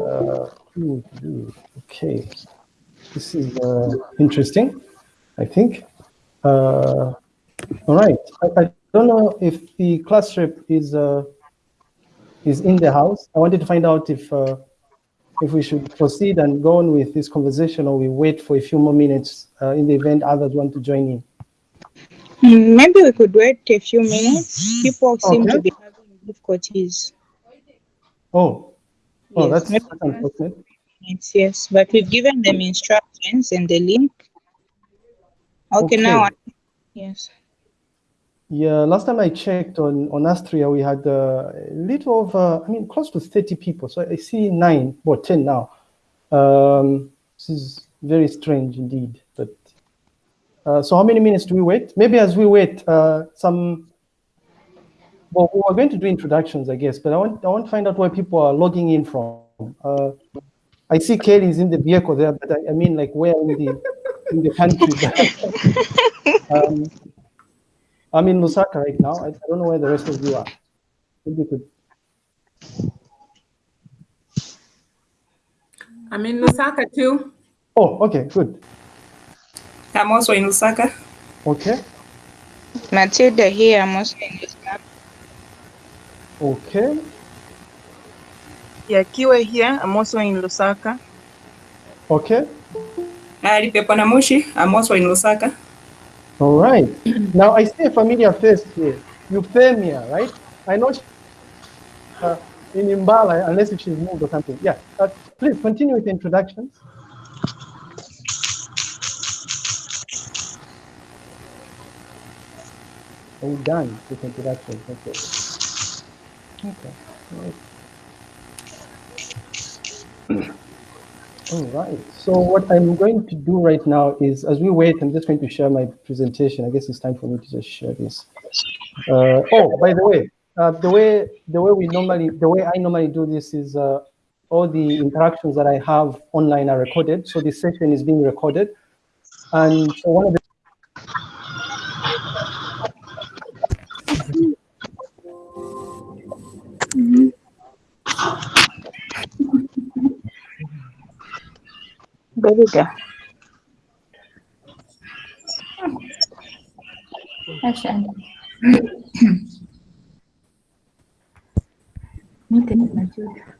Uh, okay, this is uh, interesting, I think. Uh, all right, I, I, don't know if the class rep is uh, is in the house. I wanted to find out if uh, if we should proceed and go on with this conversation or we wait for a few more minutes uh, in the event others want to join in. Maybe we could wait a few minutes. People seem okay. to be having difficulties. Oh, oh, yes. that's, unfortunate. Yes, yes, but we've given them instructions and the link. Okay, okay. now, yes. Yeah, last time I checked on, on Astria, we had a little over, I mean, close to 30 people. So I see nine, or 10 now. Um, this is very strange indeed. But uh, so how many minutes do we wait? Maybe as we wait, uh, some, well, we're going to do introductions, I guess, but I want, I want to find out where people are logging in from. Uh, I see Kelly is in the vehicle there, but I, I mean, like, where in the, in the country? um, I'm in Lusaka right now. I, I don't know where the rest of you are. Maybe you could. I'm in Lusaka too. Oh, okay, good. I'm also in Lusaka. Okay. Matilda here, I'm also in Lusaka. Okay. Yeah, Kiwe here, I'm also in Lusaka. Okay. Ari Pepanamushi, I'm also in Lusaka. All right. now I see a familiar face here. Euphemia, right? I know she, uh, in Imbala, unless if she's moved or something. Yeah. Uh, please continue with the introductions. Are we done with introductions? Okay. All right. So what I'm going to do right now is, as we wait, I'm just going to share my presentation. I guess it's time for me to just share this. Uh, oh, by the way, uh, the way the way we normally the way I normally do this is uh, all the interactions that I have online are recorded. So this session is being recorded, and one of the berbeda. Masya Allah. Ini tidak.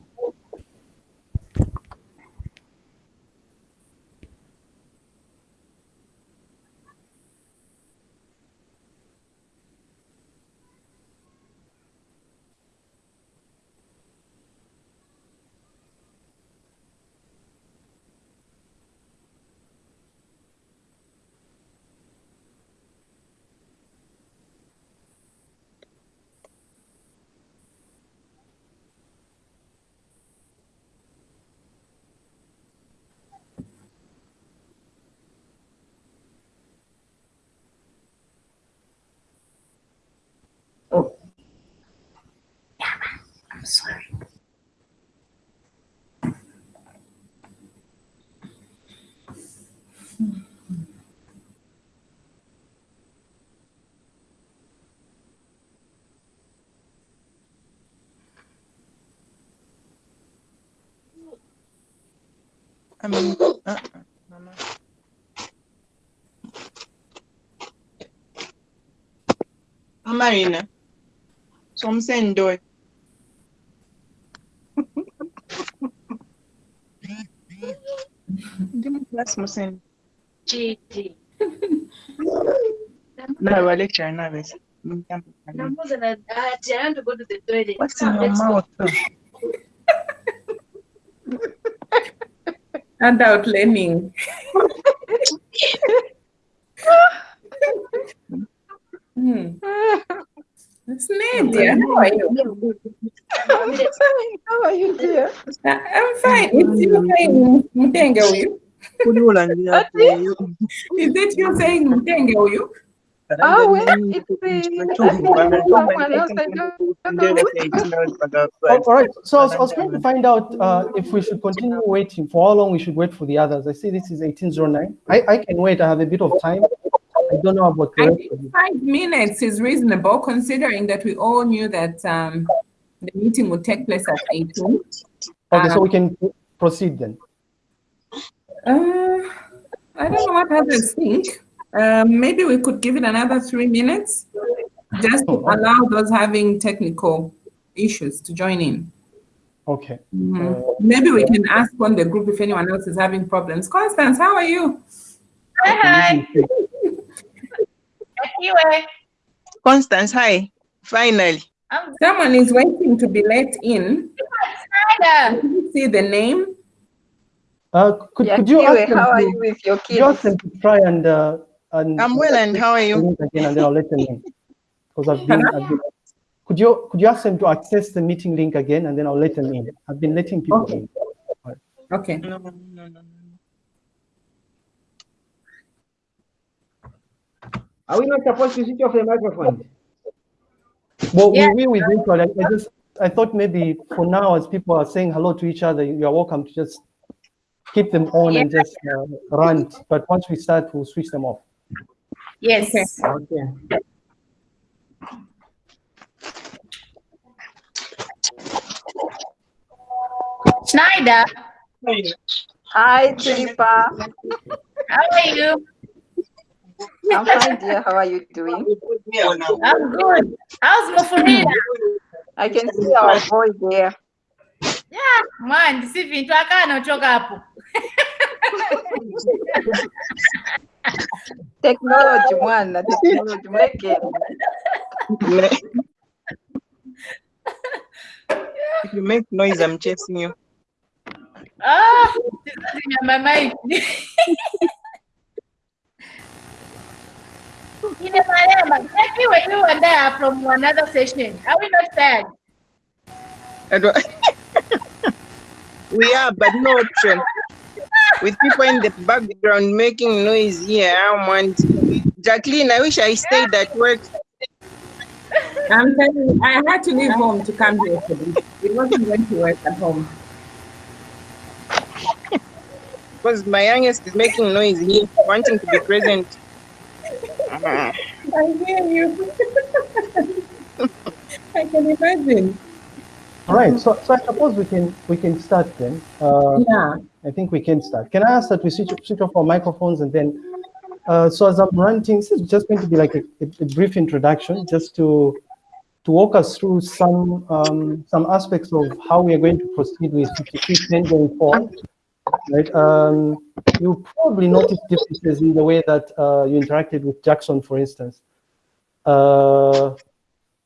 I mean, uh, uh, mama. Marina. So I'm saying do it. That's Musin. GG. No, I lecture now. What's in your mouth? And out learning. hmm. It's Nadia. How are you? How are you, dear? I'm fine. It's you saying Mutenge you. Is it you saying Mutenge you? Oh, well, oh, all right. So I was, I was, trying to find out uh, if we should continue waiting, for how long we should wait for the others. I see this is 1809. I, I can wait. I have a bit of time. I don't know about the Five minutes is reasonable considering that we all knew that um, the meeting would take place at 18. Okay, so Um, we can proceed then. Uh, I don't know what others think. Um, maybe we could give it another three minutes just to Oh, allow those having technical issues to join in. Okay. Mhm. Uh, Maybe we can ask on the group if anyone else is having problems. Constance, how are you? Hi. Kiwe. Constance, hi. Finally. Someone is waiting to be let in. Snyder. See the name? Uh, could, Yeah, could you Kiwe, ask them how are you with your could you ask kids? them to try and, uh, and I'm well, and how are you? again, and then I'll let them in. Because I've been, I've been, could you could you ask them to access the meeting link again, and then I'll let them in. I've been letting people Okay. in. Okay. No, no, no, no. Are we not supposed to switch off the microphone? Well, Yeah. we will eventually. I, I just I thought maybe for now, as people are saying hello to each other, you are welcome to just keep them on and just uh, rant. But once we start, we'll switch them off. Yes. Okay. Snyder, Hi, Tilipa. how are you? I'm fine, dear. How are you doing? I'm good. How's Mufulira? I can see our boy there. Yeah, man, si vintu akanochoka hapo. Technology, mwana, technology. Mweke. If you make noise, I'm chasing you. Ah, this is in my mind. Ine Marema, Kiwe, you and I are from another session. Are we not sad? I don't- we are, but no option. With people in the background making noise here, I want Jacqueline. I wish I stayed at work. I'm telling you, I had to leave home to come here for this. It wasn't going to work at home. Because my youngest is making noise here, wanting to be present. I hear you. I can imagine. All right. So, so I suppose we can we can start then. Uh, Yeah. I think we can start. Can I ask that we switch, switch off our microphones and then, uh, so as I'm ranting, this is just going to be like a, a, brief introduction, just to to walk us through some um, some aspects of how we are going to proceed with 5310 going forward. Right. Um, you probably noticed differences in the way that uh, you interacted with Jackson, for instance. Uh,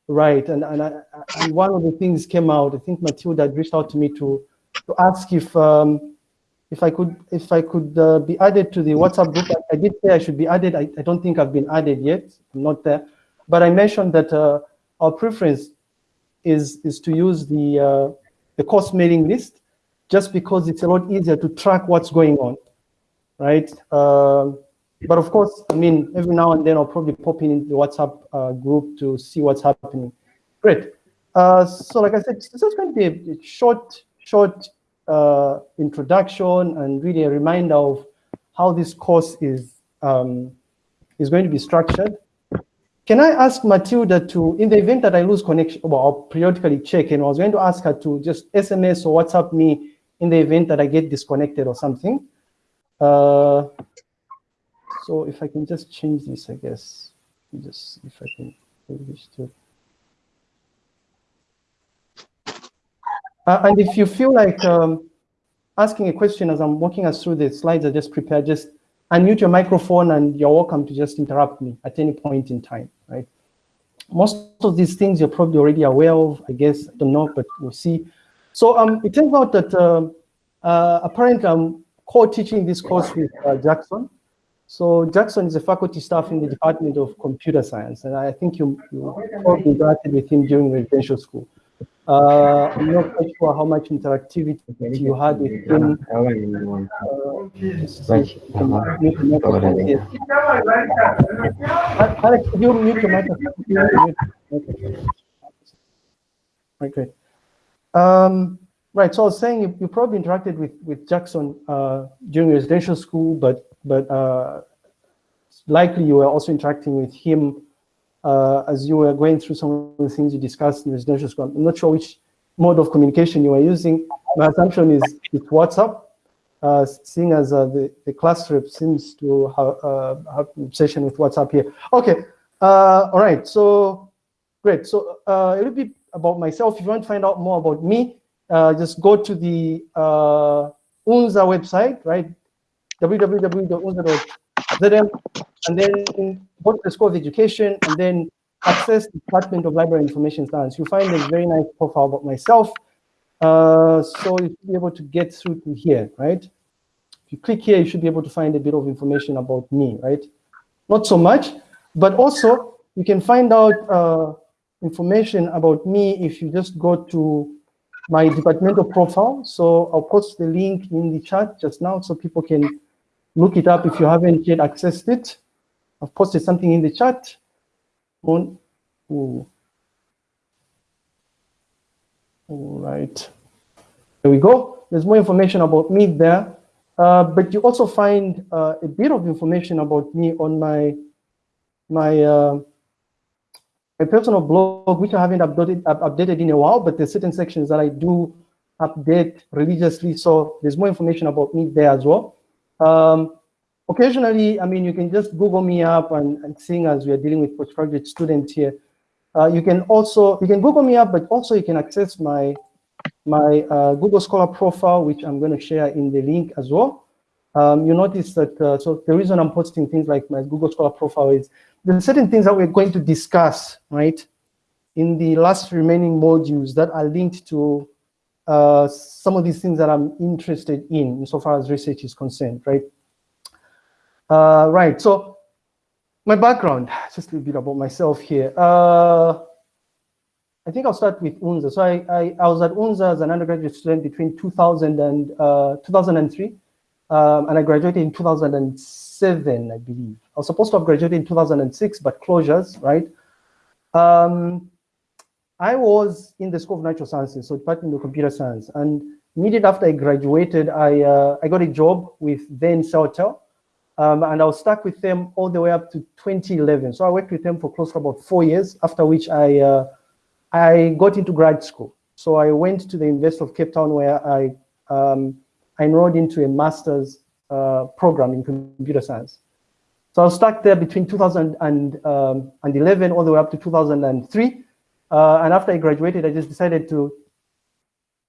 right. And and, I, and one of the things came out. I think Matilda reached out to me to to ask if um, if I could if I could uh, be added to the WhatsApp group. I, I did say I should be added. I, I don't think I've been added yet. I'm not there. But I mentioned that uh, our preference is is to use the uh, the course mailing list, just because it's a lot easier to track what's going on, right? Um, but of course, I mean, every now and then I'll probably pop in the WhatsApp uh, group to see what's happening. Great. Uh, so like I said, this is going to be a, a short, short uh, introduction and really a reminder of how this course is um, is going to be structured. Can I ask Matilda to, in the event that I lose connection, well, I'll periodically check, and I was going to ask her to just SMS or WhatsApp me in the event that I get disconnected or something. Uh, so if I can just change this, I guess, just if I can wish to. Uh, and if you feel like um, asking a question as I'm walking us through the slides I just prepared, just unmute your microphone and you're welcome to just interrupt me at any point in time, right? Most of these things you're probably already aware of, I guess, I don't know, but we'll see. So um, it turns out that um, uh, apparently I'm co-teaching this course with uh, Jackson. So Jackson is a faculty staff in the Department of Computer Science, and I think you, you probably interacted with him during residential school. Uh, I'm not quite sure how much interactivity you had with him. Uh, just you mute the microphone here. Alex, could you mute your microphone? Okay. Right. Um, right, so I was saying you, you probably interacted with, with Jackson uh, during residential school, but but uh, likely you were also interacting with him uh, as you were going through some of the things you discussed in residential school. I'm not sure which mode of communication you are using. My assumption is it's WhatsApp, uh, seeing as uh, the, the class rep seems to have, uh, have an obsession with WhatsApp here. Okay, uh, all right, so great. So uh, a little bit about myself. If you want to find out more about me, just go to the UNZA website, right? www.unza.zm, and then go to the School of Education, and then access the Department of Library Information Science. You'll find a very nice profile about myself. Uh, so you should be able to get through to here, right? If you click here, you should be able to find a bit of information about me, right? Not so much, but also you can find out uh, information about me if you just go to my departmental profile. So I'll post the link in the chat just now so people can look it up if you haven't yet accessed it. I've posted something in the chat. On. All right. There we go. There's more information about me there. Uh, but you also find uh, a bit of information about me on my my uh, my personal blog, which I haven't updated updated in a while, but there's certain sections that I do update religiously. So there's more information about me there as well. Um, occasionally, I mean, you can just Google me up and, and seeing as we are dealing with postgraduate students here, uh, you can also, you can Google me up, but also you can access my, my uh, Google Scholar profile, which I'm going to share in the link as well. Um, you notice that, uh, so the reason I'm posting things like my Google Scholar profile is there's certain things that we're going to discuss, right, in the last remaining modules that are linked to uh, some of these things that I'm interested in, insofar as research is concerned, right? Uh, right, so my background, just a little bit about myself here. Uh, I think I'll start with UNZA. So I, I, I, was at UNZA as an undergraduate student between 2000 and uh, 2003, um, and I graduated in 2007, I believe. I was supposed to have graduated in 2006, but closures, right? Um, I was in the School of Natural Sciences, so Department of Computer Science, and immediately after I graduated, I, uh, I got a job with then Celtel, um, and I was stuck with them all the way up to 2011. So I worked with them for close to about four years, after which I, uh, I got into grad school. So I went to the University of Cape Town where I, um, I enrolled into a master's uh, program in computer science. So I was stuck there between 2011 um, all the way up to 2003. Uh, and after I graduated, I just decided to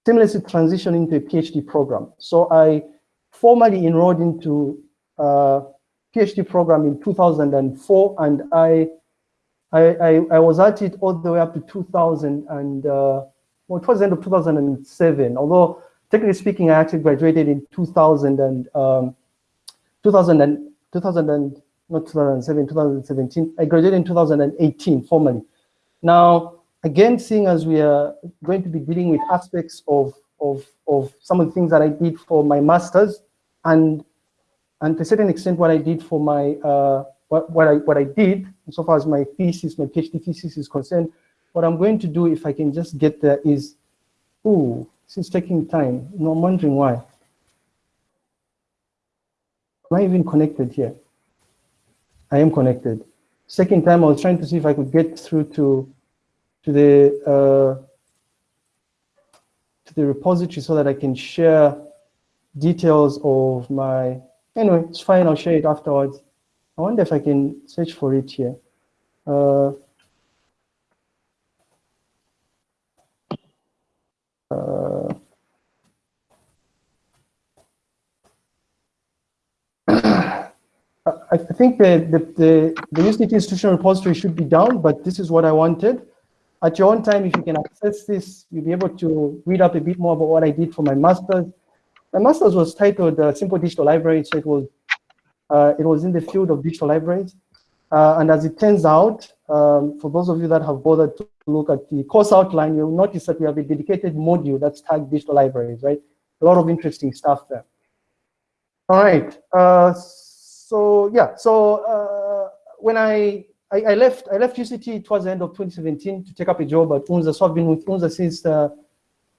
seamlessly transition into a PhD program. So I formally enrolled into PhD program in 2004, and I, I, I, I, was at it all the way up to 2000, and uh, well, towards the end of 2007. Although technically speaking, I actually graduated in 2000 and um, 2000 and 2000 and not 2007, 2017. I graduated in 2018 formally. Now, again, seeing as we are going to be dealing with aspects of of of some of the things that I did for my masters and and to a certain extent, what I did for my, uh, what, what, I, what I did, so far as my thesis, my PhD thesis is concerned, what I'm going to do if I can just get there is, ooh, this is taking time. No, I'm wondering why. Am I even connected here? I am connected. Second time, I was trying to see if I could get through to, to the, uh, to the repository so that I can share details of my Anyway, it's fine, I'll share it afterwards. I wonder if I can search for it here. Uh, uh, I think the, the, the, the UCT institutional repository should be down, but this is what I wanted. At your own time, if you can access this, you'll be able to read up a bit more about what I did for my master's my master's was titled uh, Simple Digital Library, so it was uh, it was in the field of digital libraries. Uh, and as it turns out, um, for those of you that have bothered to look at the course outline, you'll notice that we have a dedicated module that's tagged digital libraries, right? A lot of interesting stuff there. All right. Uh, so yeah. So uh, when I, I, I left I left UCT towards the end of 2017 to take up a job at UNZA. So I've been with UNZA since uh,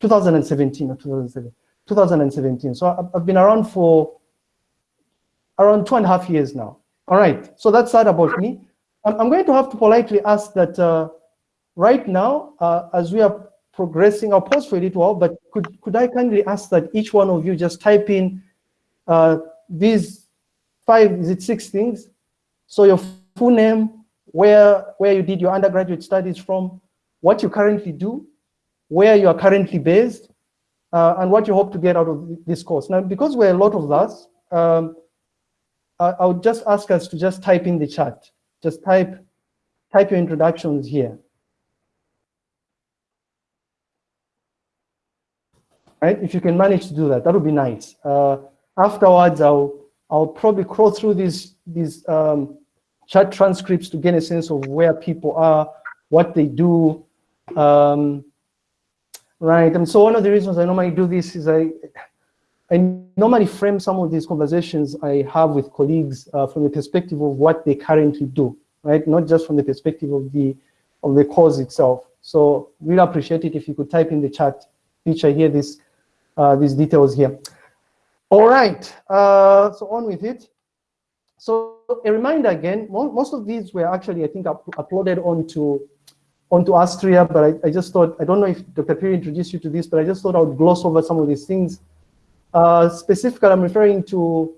2017 or 2007. 2017. So I've been around for around two and a half years now. All right, so that's that about me. I'm, going to have to politely ask that uh, right now, uh, as we are progressing. I'll pause for a little while, but could, could I kindly ask that each one of you just type in uh, these five, is it six things? So your full name, where, where you did your undergraduate studies from, what you currently do, where you are currently based, uh, and what you hope to get out of this course. Now, because we're a lot of us, um, I, I would just ask us to just type in the chat. Just type, type your introductions here. Right, if you can manage to do that, that would be nice. Uh, afterwards, I'll, I'll probably crawl through these, these um, chat transcripts to get a sense of where people are, what they do, um, right? And so one of the reasons I normally do this is I, I normally frame some of these conversations I have with colleagues uh, from the perspective of what they currently do, right? Not just from the perspective of the of the course itself. So really appreciate it if you could type in the chat feature here this uh, these details here. All right, uh, so on with it. So a reminder again, most of these were actually, I think, up uploaded onto onto Astria, but I, I, just thought, I don't know if Dr. Piri introduced you to this, but I just thought I would gloss over some of these things. Uh, specifically, I'm referring to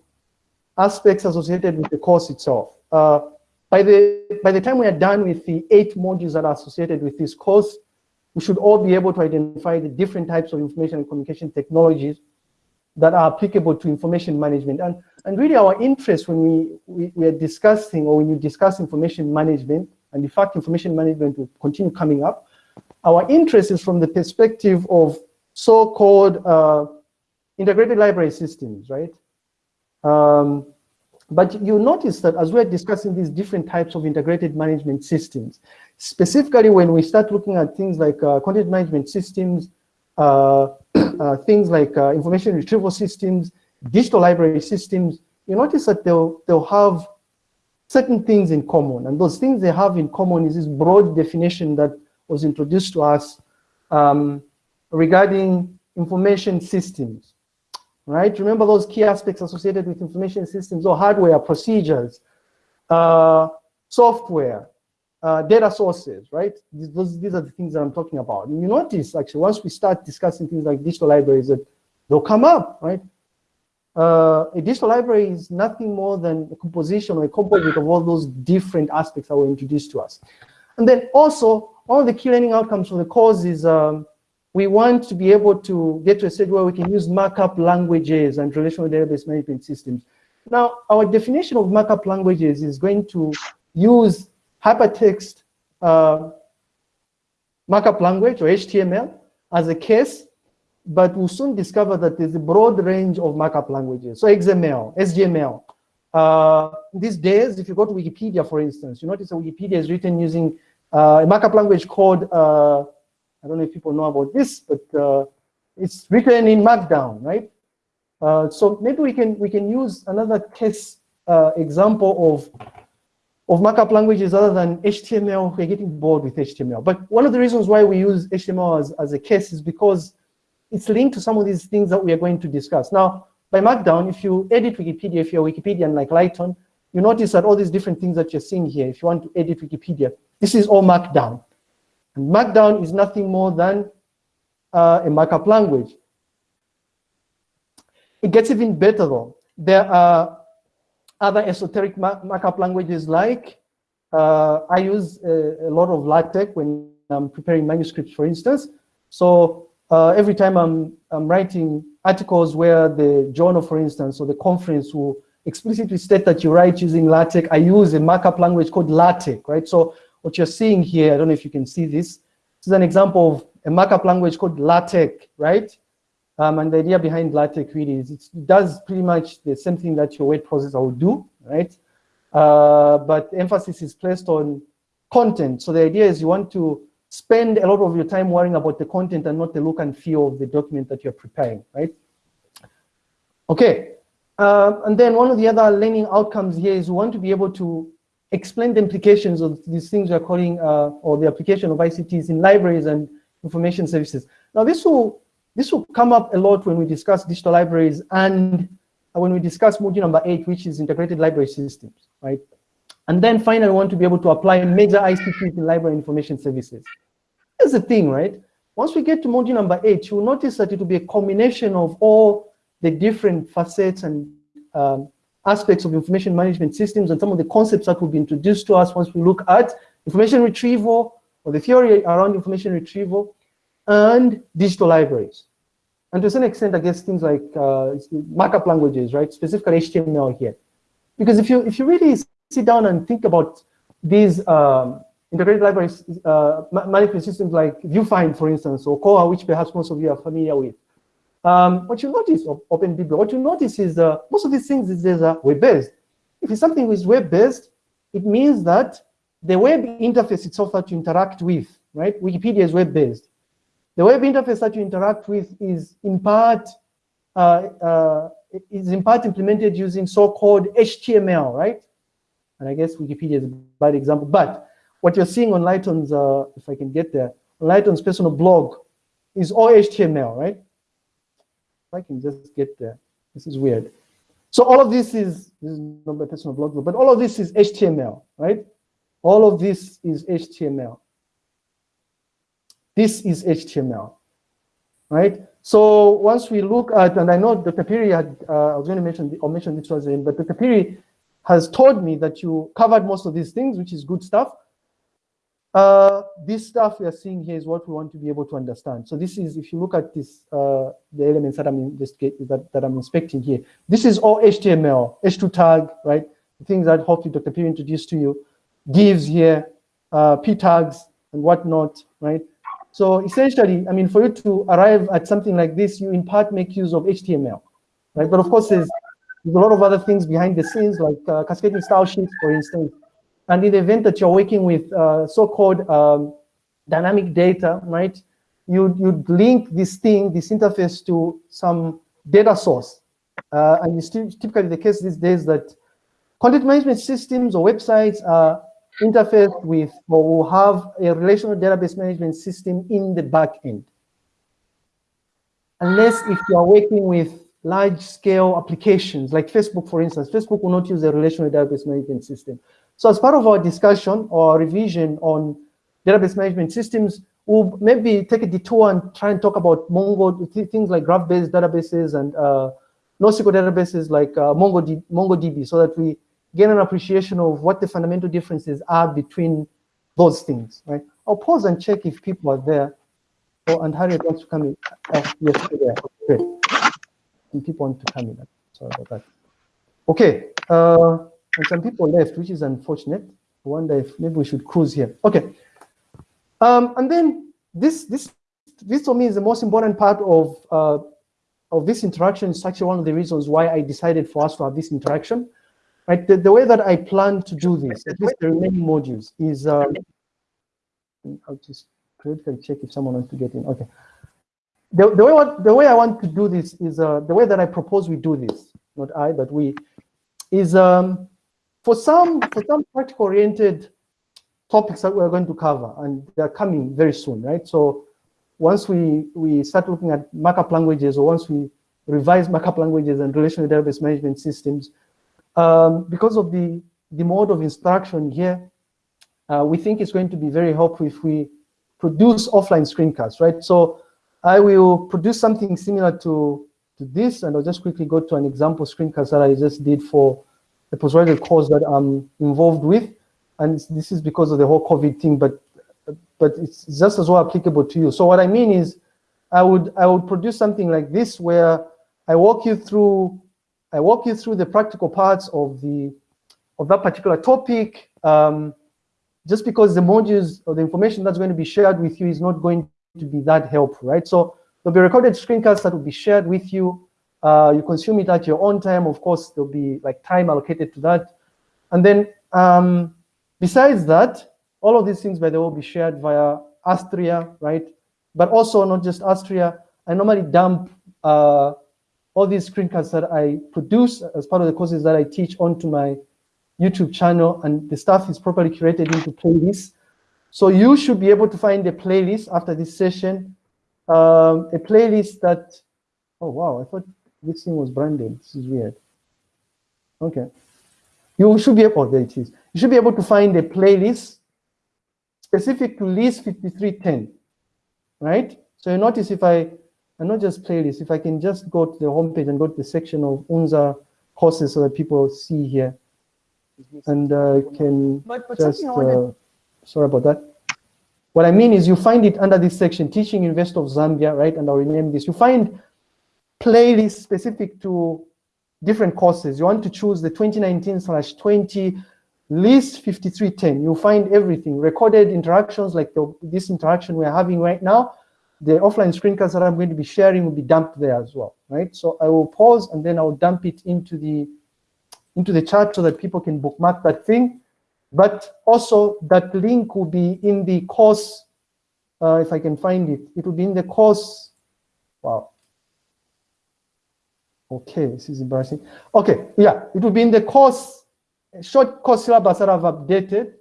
aspects associated with the course itself. Uh, by, the, by the time we are done with the eight modules that are associated with this course, we should all be able to identify the different types of information and communication technologies that are applicable to information management. And, and really our interest when we, we, we are discussing or when you discuss information management and in fact information management will continue coming up. Our interest is from the perspective of so-called uh, integrated library systems, right? Um, but you notice that as we're discussing these different types of integrated management systems, specifically when we start looking at things like uh, content management systems, uh, uh, things like uh, information retrieval systems, digital library systems, you notice that they'll, they'll have certain things in common. And those things they have in common is this broad definition that was introduced to us um, regarding information systems, right? Remember those key aspects associated with information systems or hardware, procedures, uh, software, uh, data sources, right? These, these are the things that I'm talking about. And you notice, actually, once we start discussing things like digital libraries, that they'll come up, right? Uh, a digital library is nothing more than a composition or a composite of all those different aspects that were introduced to us. And then also, all the key learning outcomes from the course is um, we want to be able to get to a stage where we can use markup languages and relational database management systems. Now, our definition of markup languages is going to use hypertext uh, markup language or HTML as a case but we'll soon discover that there's a broad range of markup languages. So XML, SGML. Uh, these days, if you go to Wikipedia, for instance, you notice that Wikipedia is written using uh, a markup language called, uh, I don't know if people know about this, but uh, it's written in Markdown, right? Uh, so maybe we can we can use another case uh, example of of markup languages other than HTML. We're getting bored with HTML. But one of the reasons why we use HTML as, as a case is because it's linked to some of these things that we are going to discuss. Now, by Markdown, if you edit Wikipedia, if you're a Wikipedian like Lighton, you notice that all these different things that you're seeing here, if you want to edit Wikipedia, this is all Markdown. And Markdown is nothing more than uh, a markup language. It gets even better though. There are other esoteric markup languages like, uh, I use a, a, lot of LaTeX when I'm preparing manuscripts, for instance. So uh, every time I'm, I'm writing articles where the journal, for instance, or the conference will explicitly state that you write using LaTeX, I use a markup language called LaTeX, right? So what you're seeing here, I don't know if you can see this, this is an example of a markup language called LaTeX, right? Um, and the idea behind LaTeX really is it does pretty much the same thing that your word processor would do, right? Uh, but emphasis is placed on content. So the idea is you want to spend a lot of your time worrying about the content and not the look and feel of the document that you're preparing, right? Okay, uh, and then one of the other learning outcomes here is we want to be able to explain the implications of these things we're calling, uh, or the application of ICTs in libraries and information services. Now this will, this will come up a lot when we discuss digital libraries and when we discuss module number eight, which is integrated library systems, right? And then finally, we want to be able to apply major ICTs in library information services. Here's the thing, right? once we get to module number eight, you'll notice that it will be a combination of all the different facets and um, aspects of information management systems and some of the concepts that will be introduced to us once we look at information retrieval or the theory around information retrieval and digital libraries. And to some extent, I guess things like uh, markup languages, right? Specifically HTML here. Because if you, if you really sit down and think about these um, integrated libraries, uh, management systems like VuFind, for instance, or Koha, which perhaps most of you are familiar with, um, what you notice OpenBB, what you notice is uh, most of these things is uh, web-based. If it's something is web-based, it means that the web interface itself that you interact with, right? Wikipedia is web-based. The web interface that you interact with is in part uh, uh, is in part implemented using so-called HTML, right? And I guess Wikipedia is a bad example. But what you're seeing on Lighton's, uh, if I can get there, Lighton's personal blog is all HTML, right? If I can just get there. This is weird. So all of this is, this is not my personal blog, but all of this is HTML, right? All of this is HTML. This is HTML, right? So once we look at, and I know Dr. Piri had, uh, I was going to mention, or mention this was in, but Dr. Piri has told me that you covered most of these things, which is good stuff. Uh, this stuff we are seeing here is what we want to be able to understand. So this is, if you look at this, uh, the elements that I'm investigating, that, that I'm inspecting here, this is all HTML, H2 tag, right? The things that hopefully Dr. P introduced to you, divs here, uh, p tags and whatnot, right? So essentially, I mean, for you to arrive at something like this, you in part make use of HTML, right? But of course, there's, there's a lot of other things behind the scenes, like uh, cascading style sheets, for instance, and in the event that you're working with uh, so-called um, dynamic data, right, you'd, you'd link this thing, this interface to some data source. Uh, and it's typically the case these days that content management systems or websites are interfaced with or will have a relational database management system in the back end. Unless if you are working with large scale applications like Facebook, for instance, Facebook will not use a relational database management system. So as part of our discussion or revision on database management systems, we'll maybe take a detour and try and talk about Mongo, things like graph-based databases and uh, NoSQL databases like uh, MongoDB, MongoDB so that we gain an appreciation of what the fundamental differences are between those things, right? I'll pause and check if people are there. Oh, and Harriet wants to come in. Oh, yes, there. Great. And people want to come in. Sorry about that. Okay. Uh, and some people left, which is unfortunate. I wonder if maybe we should cruise here. Okay. Um, and then this this this for me is the most important part of uh, of this interaction. It's actually one of the reasons why I decided for us to have this interaction. Right. The, the way that I plan to do this, at least the remaining modules, is um, I'll just critically check if someone wants to get in. Okay. The, the way the way I want to do this is uh, the way that I propose we do this. Not I, but we is um, for some, for some practical-oriented topics that we're going to cover, and they're coming very soon, right? So once we, we start looking at markup languages, or once we revise markup languages and relational database management systems, um, because of the, the mode of instruction here, uh, we think it's going to be very helpful if we produce offline screencasts, right? So I will produce something similar to, to this, and I'll just quickly go to an example screencast that I just did for the postgraduate course that I'm involved with. And this is because of the whole COVID thing, but but it's just as well applicable to you. So what I mean is I would I would produce something like this where I walk you through I walk you through the practical parts of the of that particular topic. Um, just because the modules or the information that's going to be shared with you is not going to be that helpful, right? So there'll be recorded screencasts that will be shared with you uh, you consume it at your own time. Of course, there'll be like time allocated to that. And then um, besides that, all of these things, by the way, will be shared via Astria, right? But also not just Astria. I normally dump uh, all these screencasts that I produce as part of the courses that I teach onto my YouTube channel, and the stuff is properly curated into playlists. So you should be able to find a playlist after this session, um, a playlist that, oh wow, I thought this thing was branded. This is weird. Okay. You should be able, oh, there it is. You should be able to find a playlist specific to list 5310, right? So you notice if I, and not just playlist, if I can just go to the homepage and go to the section of UNZA courses so that people see here, and uh, can But, but just, something I wanted, uh, sorry about that. What I mean is you find it under this section, Teaching University of Zambia, right? And I'll rename this. You find playlists specific to different courses. You want to choose the 2019 slash 20 list 5310. You'll find everything, recorded interactions like the, this interaction we're having right now. The offline screencasts that I'm going to be sharing will be dumped there as well, right? So I will pause and then I'll dump it into the into the chat so that people can bookmark that thing. But also that link will be in the course, uh, if I can find it, it will be in the course, wow. Okay, this is embarrassing. Okay, yeah, it will be in the course, short course syllabus that I've updated,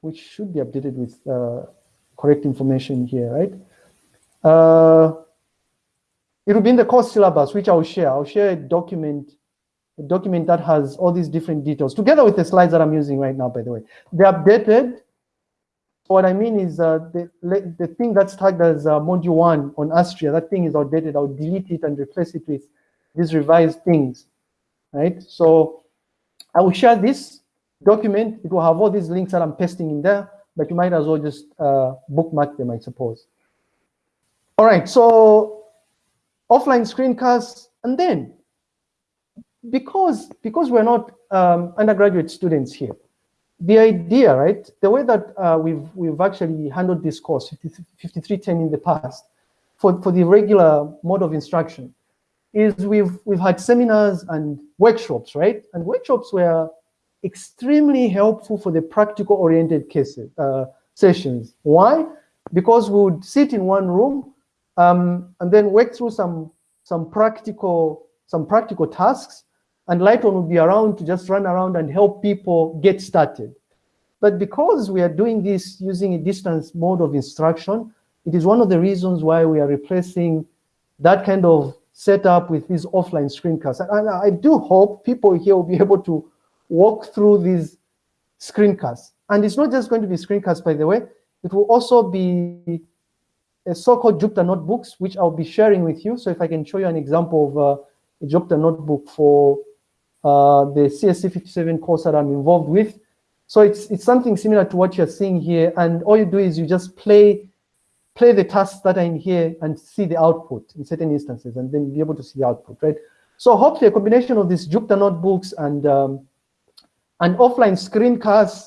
which should be updated with uh, correct information here, right? Uh, it will be in the course syllabus, which I'll share. I'll share a document a document that has all these different details, together with the slides that I'm using right now, by the way. They're updated. What I mean is uh, the, the thing that's tagged as uh, module one on Astria, that thing is outdated. I'll delete it and replace it with these revised things, right? So I will share this document. It will have all these links that I'm pasting in there, but you might as well just uh, bookmark them, I suppose. All right, so offline screencasts, and then because because we're not um, undergraduate students here, the idea, right, the way that uh, we've we've actually handled this course 5310 in the past for, for the regular mode of instruction is we've we've had seminars and workshops, right? And workshops were extremely helpful for the practical oriented cases uh, sessions. Why? Because we would sit in one room um, and then work through some some practical some practical tasks and Lighton will be around to just run around and help people get started. But because we are doing this using a distance mode of instruction, it is one of the reasons why we are replacing that kind of setup with these offline screencasts. And I do hope people here will be able to walk through these screencasts. And it's not just going to be screencasts, by the way, it will also be a so-called Jupyter notebooks, which I'll be sharing with you. So if I can show you an example of uh, a Jupyter notebook for uh, the CSC 57 course that I'm involved with. So it's, it's something similar to what you're seeing here. And all you do is you just play, play the tasks that are in here and see the output in certain instances, and then be able to see the output, right? So hopefully a combination of these Jupyter notebooks and, um, and offline screencasts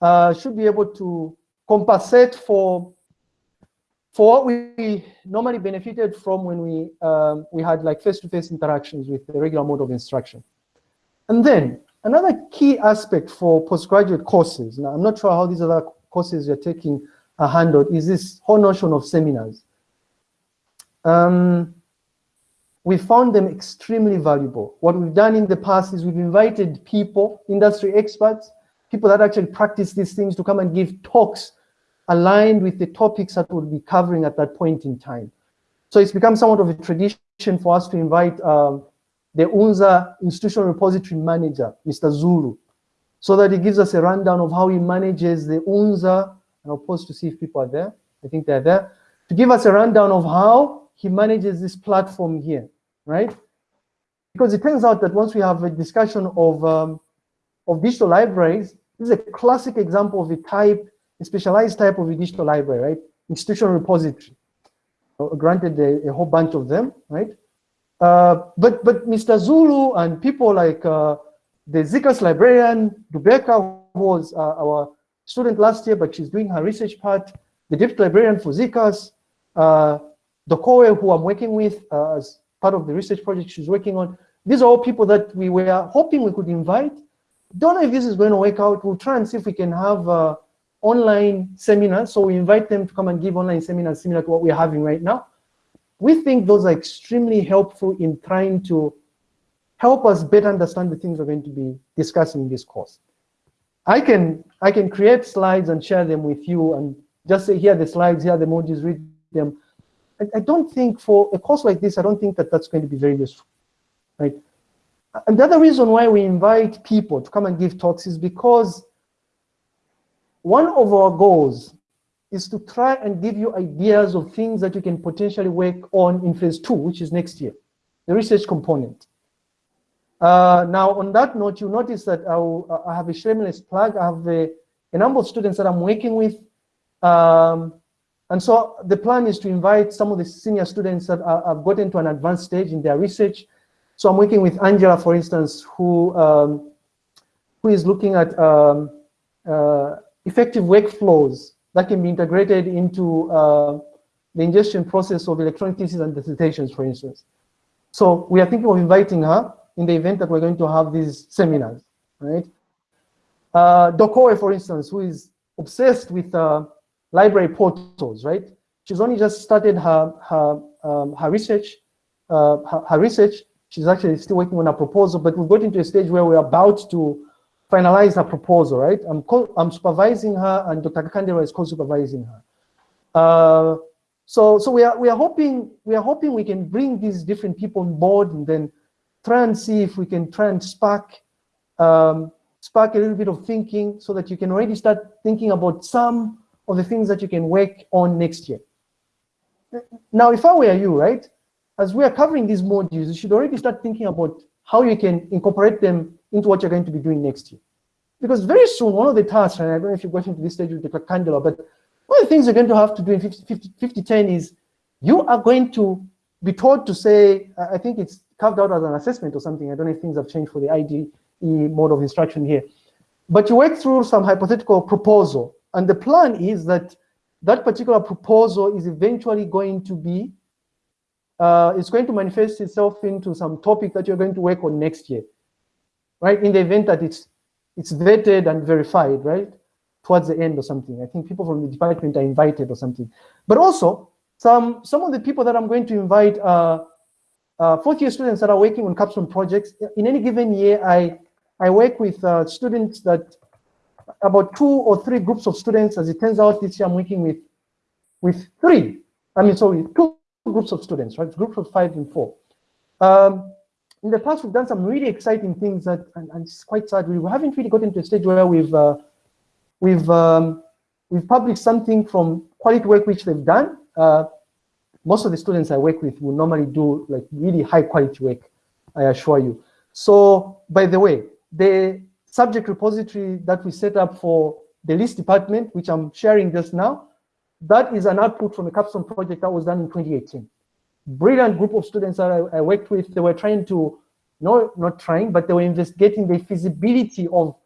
uh, should be able to compensate for for what we normally benefited from when we um, we had like face-to-face -face interactions with the regular mode of instruction. And then another key aspect for postgraduate courses, now I'm not sure how these other courses you're taking are handled, is this whole notion of seminars. Um, we found them extremely valuable. What we've done in the past is we've invited people, industry experts, people that actually practice these things to come and give talks aligned with the topics that we'll be covering at that point in time. So it's become somewhat of a tradition for us to invite um, the UNZA Institutional Repository Manager, Mr. Zulu, so that he gives us a rundown of how he manages the UNZA, and I'll pause to see if people are there. I think they're there. To give us a rundown of how he manages this platform here, right? Because it turns out that once we have a discussion of, um, of digital libraries, this is a classic example of a type, a specialized type of a digital library, right? Institutional repository. Granted, a, a whole bunch of them, right? Uh, but but Mr. Zulu and people like uh, the ZCAS librarian, Dubeka, who was uh, our student last year, but she's doing her research part, the deputy librarian for ZCAS, uh, Dokoe, who I'm working with uh, as part of the research project she's working on. These are all people that we were hoping we could invite. Don't know if this is going to work out. We'll try and see if we can have uh, online seminars. So we invite them to come and give online seminars similar to what we're having right now we think those are extremely helpful in trying to help us better understand the things we're going to be discussing in this course. I can, I can create slides and share them with you and just say, here the slides, here the modules, read them. I, I don't think for a course like this, I don't think that that's going to be very useful, right? And the other reason why we invite people to come and give talks is because one of our goals is to try and give you ideas of things that you can potentially work on in phase two, which is next year, the research component. Uh, now, on that note, you notice that I, will, I have a shameless plug. I have a, a, number of students that I'm working with. Um, and so the plan is to invite some of the senior students that have gotten to an advanced stage in their research. So I'm working with Angela, for instance, who, um, who is looking at um, uh, effective workflows that can be integrated into uh, the ingestion process of electronic theses and dissertations, for instance. So we are thinking of inviting her in the event that we're going to have these seminars, right? Uh, Dokoe, for instance, who is obsessed with uh, library portals, right? She's only just started her her um, her research, uh, her, her, research. She's actually still working on a proposal, but we've got into a stage where we're about to finalize her proposal, right? I'm I'm supervising her, and Dr. Kakandela is co-supervising her. Uh, so so we are we are hoping we are hoping we can bring these different people on board, and then try and see if we can try and spark um, spark a little bit of thinking so that you can already start thinking about some of the things that you can work on next year. Now, if I were you, right, as we are covering these modules, you should already start thinking about how you can incorporate them into what you're going to be doing next year. Because very soon, one of the tasks, and I don't know if you're going to this stage with the Candela, but one of the things you're going to have to do in 50, 50, 50 10 is you are going to be told to say, I think it's carved out as an assessment or something. I don't know if things have changed for the IDE mode of instruction here. But you work through some hypothetical proposal. And the plan is that that particular proposal is eventually going to be, uh, it's going to manifest itself into some topic that you're going to work on next year, right? In the event that it's, it's vetted and verified, right? Towards the end or something. I think people from the department are invited or something. But also, some, some of the people that I'm going to invite are uh, fourth year students that are working on capstone projects. In any given year, I, I work with uh, students that, about two or three groups of students. As it turns out, this year I'm working with, with three, I mean, sorry, two groups of students, right? Groups of five and four. Um, in the past, we've done some really exciting things that, and, and it's quite sad, we haven't really gotten to a stage where we've, uh, we've, um, we've published something from quality work which they've done. Uh, most of the students I work with will normally do like really high quality work, I assure you. So by the way, the subject repository that we set up for the list department, which I'm sharing just now, that is an output from a capstone project that was done in 2018. Brilliant group of students that I, I worked with, they were trying to, no, not trying, but they were investigating the feasibility of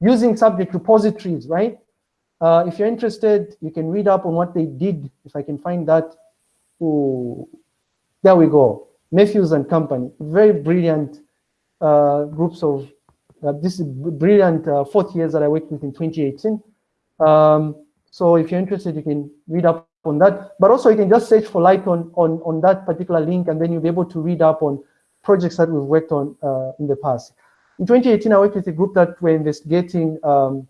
using subject repositories, right? Uh, if you're interested, you can read up on what they did, if I can find that. Ooh, there we go. Matthews and Company, very brilliant uh, groups of, uh, this is brilliant uh, fourth years that I worked with in 2018. Um, so if you're interested, you can read up on that. But also you can just search for Lighton, on, on that particular link and then you'll be able to read up on projects that we've worked on uh, in the past. In 2018, I worked with a group that were investigating um,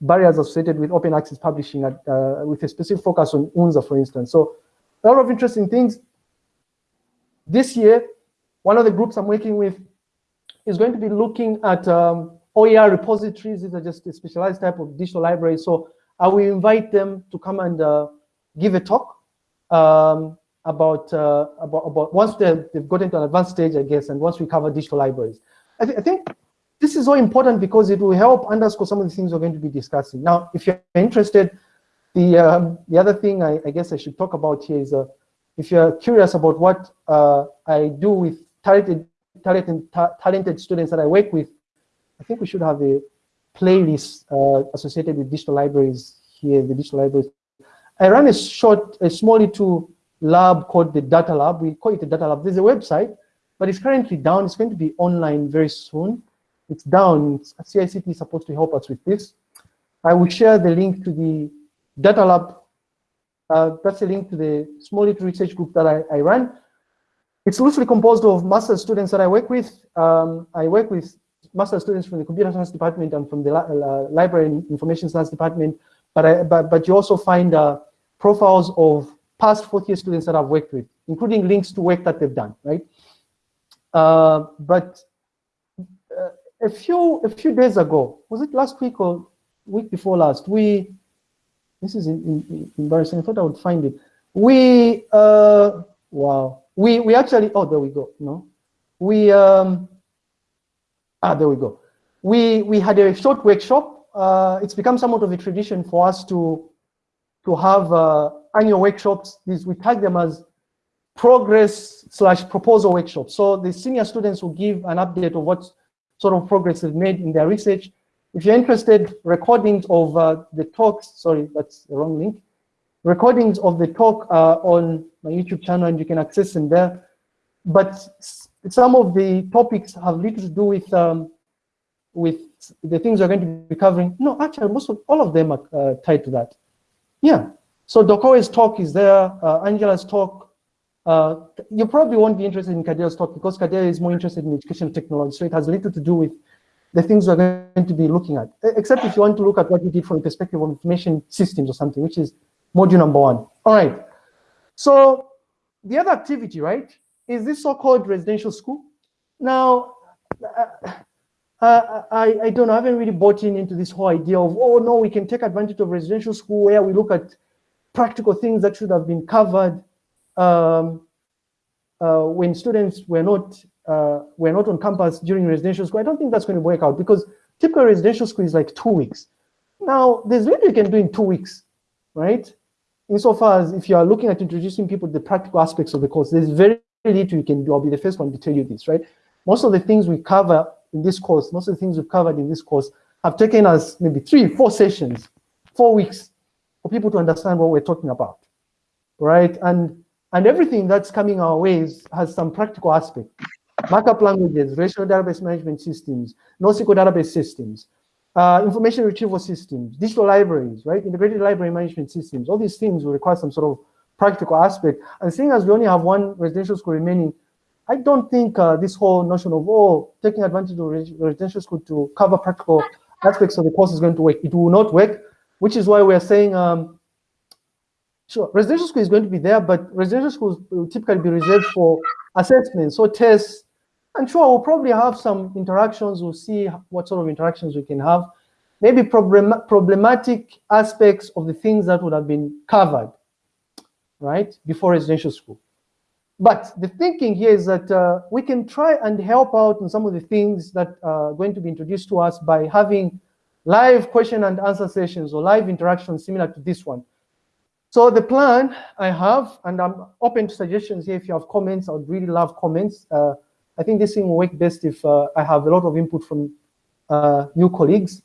barriers associated with open access publishing at, uh, with a specific focus on UNZA, for instance. So a lot of interesting things. This year, one of the groups I'm working with is going to be looking at um, OER repositories. These are just a specialized type of digital library. So I will invite them to come and uh, give a talk um, about, uh, about, about once they've, they've gotten to an advanced stage, I guess, and once we cover digital libraries. I, th I think this is so important because it will help underscore some of the things we're going to be discussing. Now, if you're interested, the, um, the other thing I, I, guess I should talk about here is uh, if you're curious about what uh, I do with talented, talented, ta talented students that I work with, I think we should have a playlist uh, associated with digital libraries here, the digital libraries. I run a short, a small little lab called the Data Lab. We call it the Data Lab. There's a website, but it's currently down. It's going to be online very soon. It's down. CICT is supposed to help us with this. I will share the link to the Data Lab, uh, that's a link to the small little research group that I, I run. It's loosely composed of master students that I work with. Um, I work with master students from the computer science department and from the uh, library and information science department, but, I, but, but you also find uh, profiles of past fourth year students that I've worked with, including links to work that they've done, right? Uh, but uh, a few a few days ago, was it last week or week before last, we this is in, in, embarrassing. I thought I would find it. We, uh, wow. We, we actually, oh, there we go. No, we, um, ah, there we go. We, we had a short workshop. Uh, it's become somewhat of a tradition for us to, to have uh, annual workshops. These, we tag them as progress slash proposal workshops. So the senior students will give an update of what sort of progress they've made in their research. If you're interested, recordings of uh, the talks, sorry, that's the wrong link, recordings of the talk uh, on my YouTube channel and you can access them there. But some of the topics have little to do with um, with the things we're going to be covering. No, actually, most of all of them are uh, tied to that. Yeah. So Dokoe's talk is there, uh, Angela's talk. Uh, you probably won't be interested in Kadere's talk because Kadere is more interested in educational technology, so it has little to do with the things we're going to be looking at, except if you want to look at what we did from the perspective of information systems or something, which is module number one. All right. So the other activity, right, is this so-called residential school. Now, uh, I, I don't know, I haven't really bought in into this whole idea of, oh no, we can take advantage of residential school where we look at practical things that should have been covered um, uh, when students were not uh, were not on campus during residential school. I don't think that's going to work out because typical residential school is like two weeks. Now, there's little you can do in two weeks, right? Insofar as if you are looking at introducing people to the practical aspects of the course, there's very little you can do. I'll be the first one to tell you this, right? Most of the things we cover in this course, most of the things we've covered in this course have taken us maybe three, four sessions, four weeks for people to understand what we're talking about, right? And and everything that's coming our ways has some practical aspect. Markup languages, relational database management systems, NoSQL database systems, uh, information retrieval systems, digital libraries, right? Integrated library management systems. All these things will require some sort of practical aspect. And seeing as we only have one residential school remaining, I don't think uh, this whole notion of, oh, taking advantage of residential school to cover practical aspects of the course is going to work. It will not work, which is why we're saying, um, sure, residential school is going to be there, but residential schools will typically be reserved for assessments or tests. And sure, we'll probably have some interactions. We'll see what sort of interactions we can have. Maybe problem problematic aspects of the things that would have been covered, right, before residential school. But the thinking here is that uh, we can try and help out in some of the things that are going to be introduced to us by having live question and answer sessions or live interactions similar to this one. So the plan I have, and I'm open to suggestions here. If you have comments, I would really love comments. Uh, I think this thing will work best if uh, I have a lot of input from uh, new colleagues.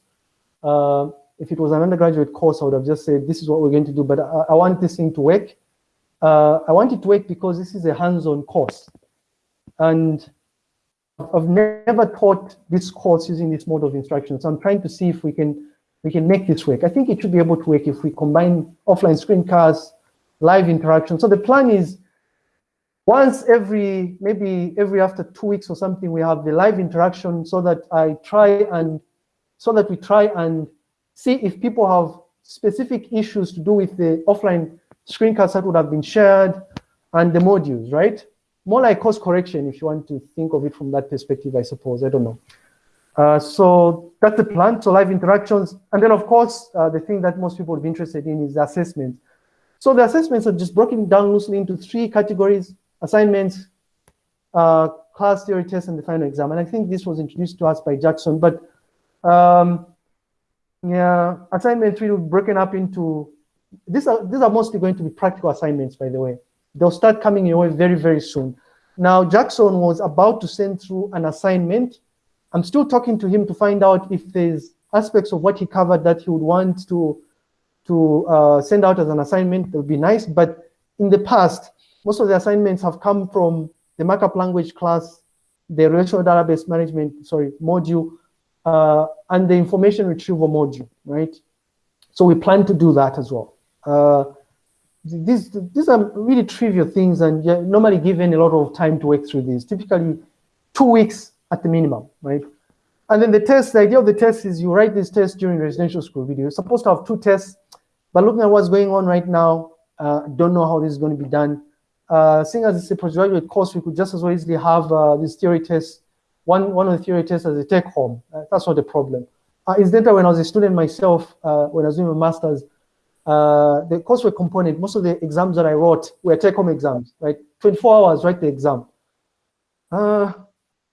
Uh, if it was an undergraduate course, I would have just said, this is what we're going to do, but I, I want this thing to work. Uh, I wanted to wait because this is a hands-on course. And I've never taught this course using this mode of instruction. So I'm trying to see if we can we can make this work. I think it should be able to work if we combine offline screencasts, live interaction. So the plan is once every, maybe every after two weeks or something, we have the live interaction so that I try and, so that we try and see if people have specific issues to do with the offline screencasts that would have been shared and the modules, right? More like course correction, if you want to think of it from that perspective, I suppose, I don't know. Uh, so that's the plan, so live interactions. And then of course, uh, the thing that most people would be interested in is assessment. So the assessments are just broken down loosely into three categories, assignments, uh, class theory test, and the final exam. And I think this was introduced to us by Jackson, but um, yeah, assignment three be broken up into these are these are mostly going to be practical assignments, by the way. They'll start coming your way very, very soon. Now, Jackson was about to send through an assignment. I'm still talking to him to find out if there's aspects of what he covered that he would want to to uh, send out as an assignment. That would be nice. But in the past, most of the assignments have come from the markup language class, the relational database management, sorry, module, uh, and the information retrieval module, right? So we plan to do that as well. Uh, these, these are really trivial things and you're normally given a lot of time to work through these, typically two weeks at the minimum, right? And then the test, the idea of the test is you write this test during residential school video. You're supposed to have two tests, but looking at what's going on right now, uh, don't know how this is going to be done. Uh, seeing as it's a postgraduate course, we could just as well easily have uh, this theory test, one, one of the theory tests as a take home. Uh, that's not a problem. Uh, incidentally, when I was a student myself, uh, when I was doing my master's, uh, the coursework component, most of the exams that I wrote were take-home exams, right? 24 hours, write the exam. Uh,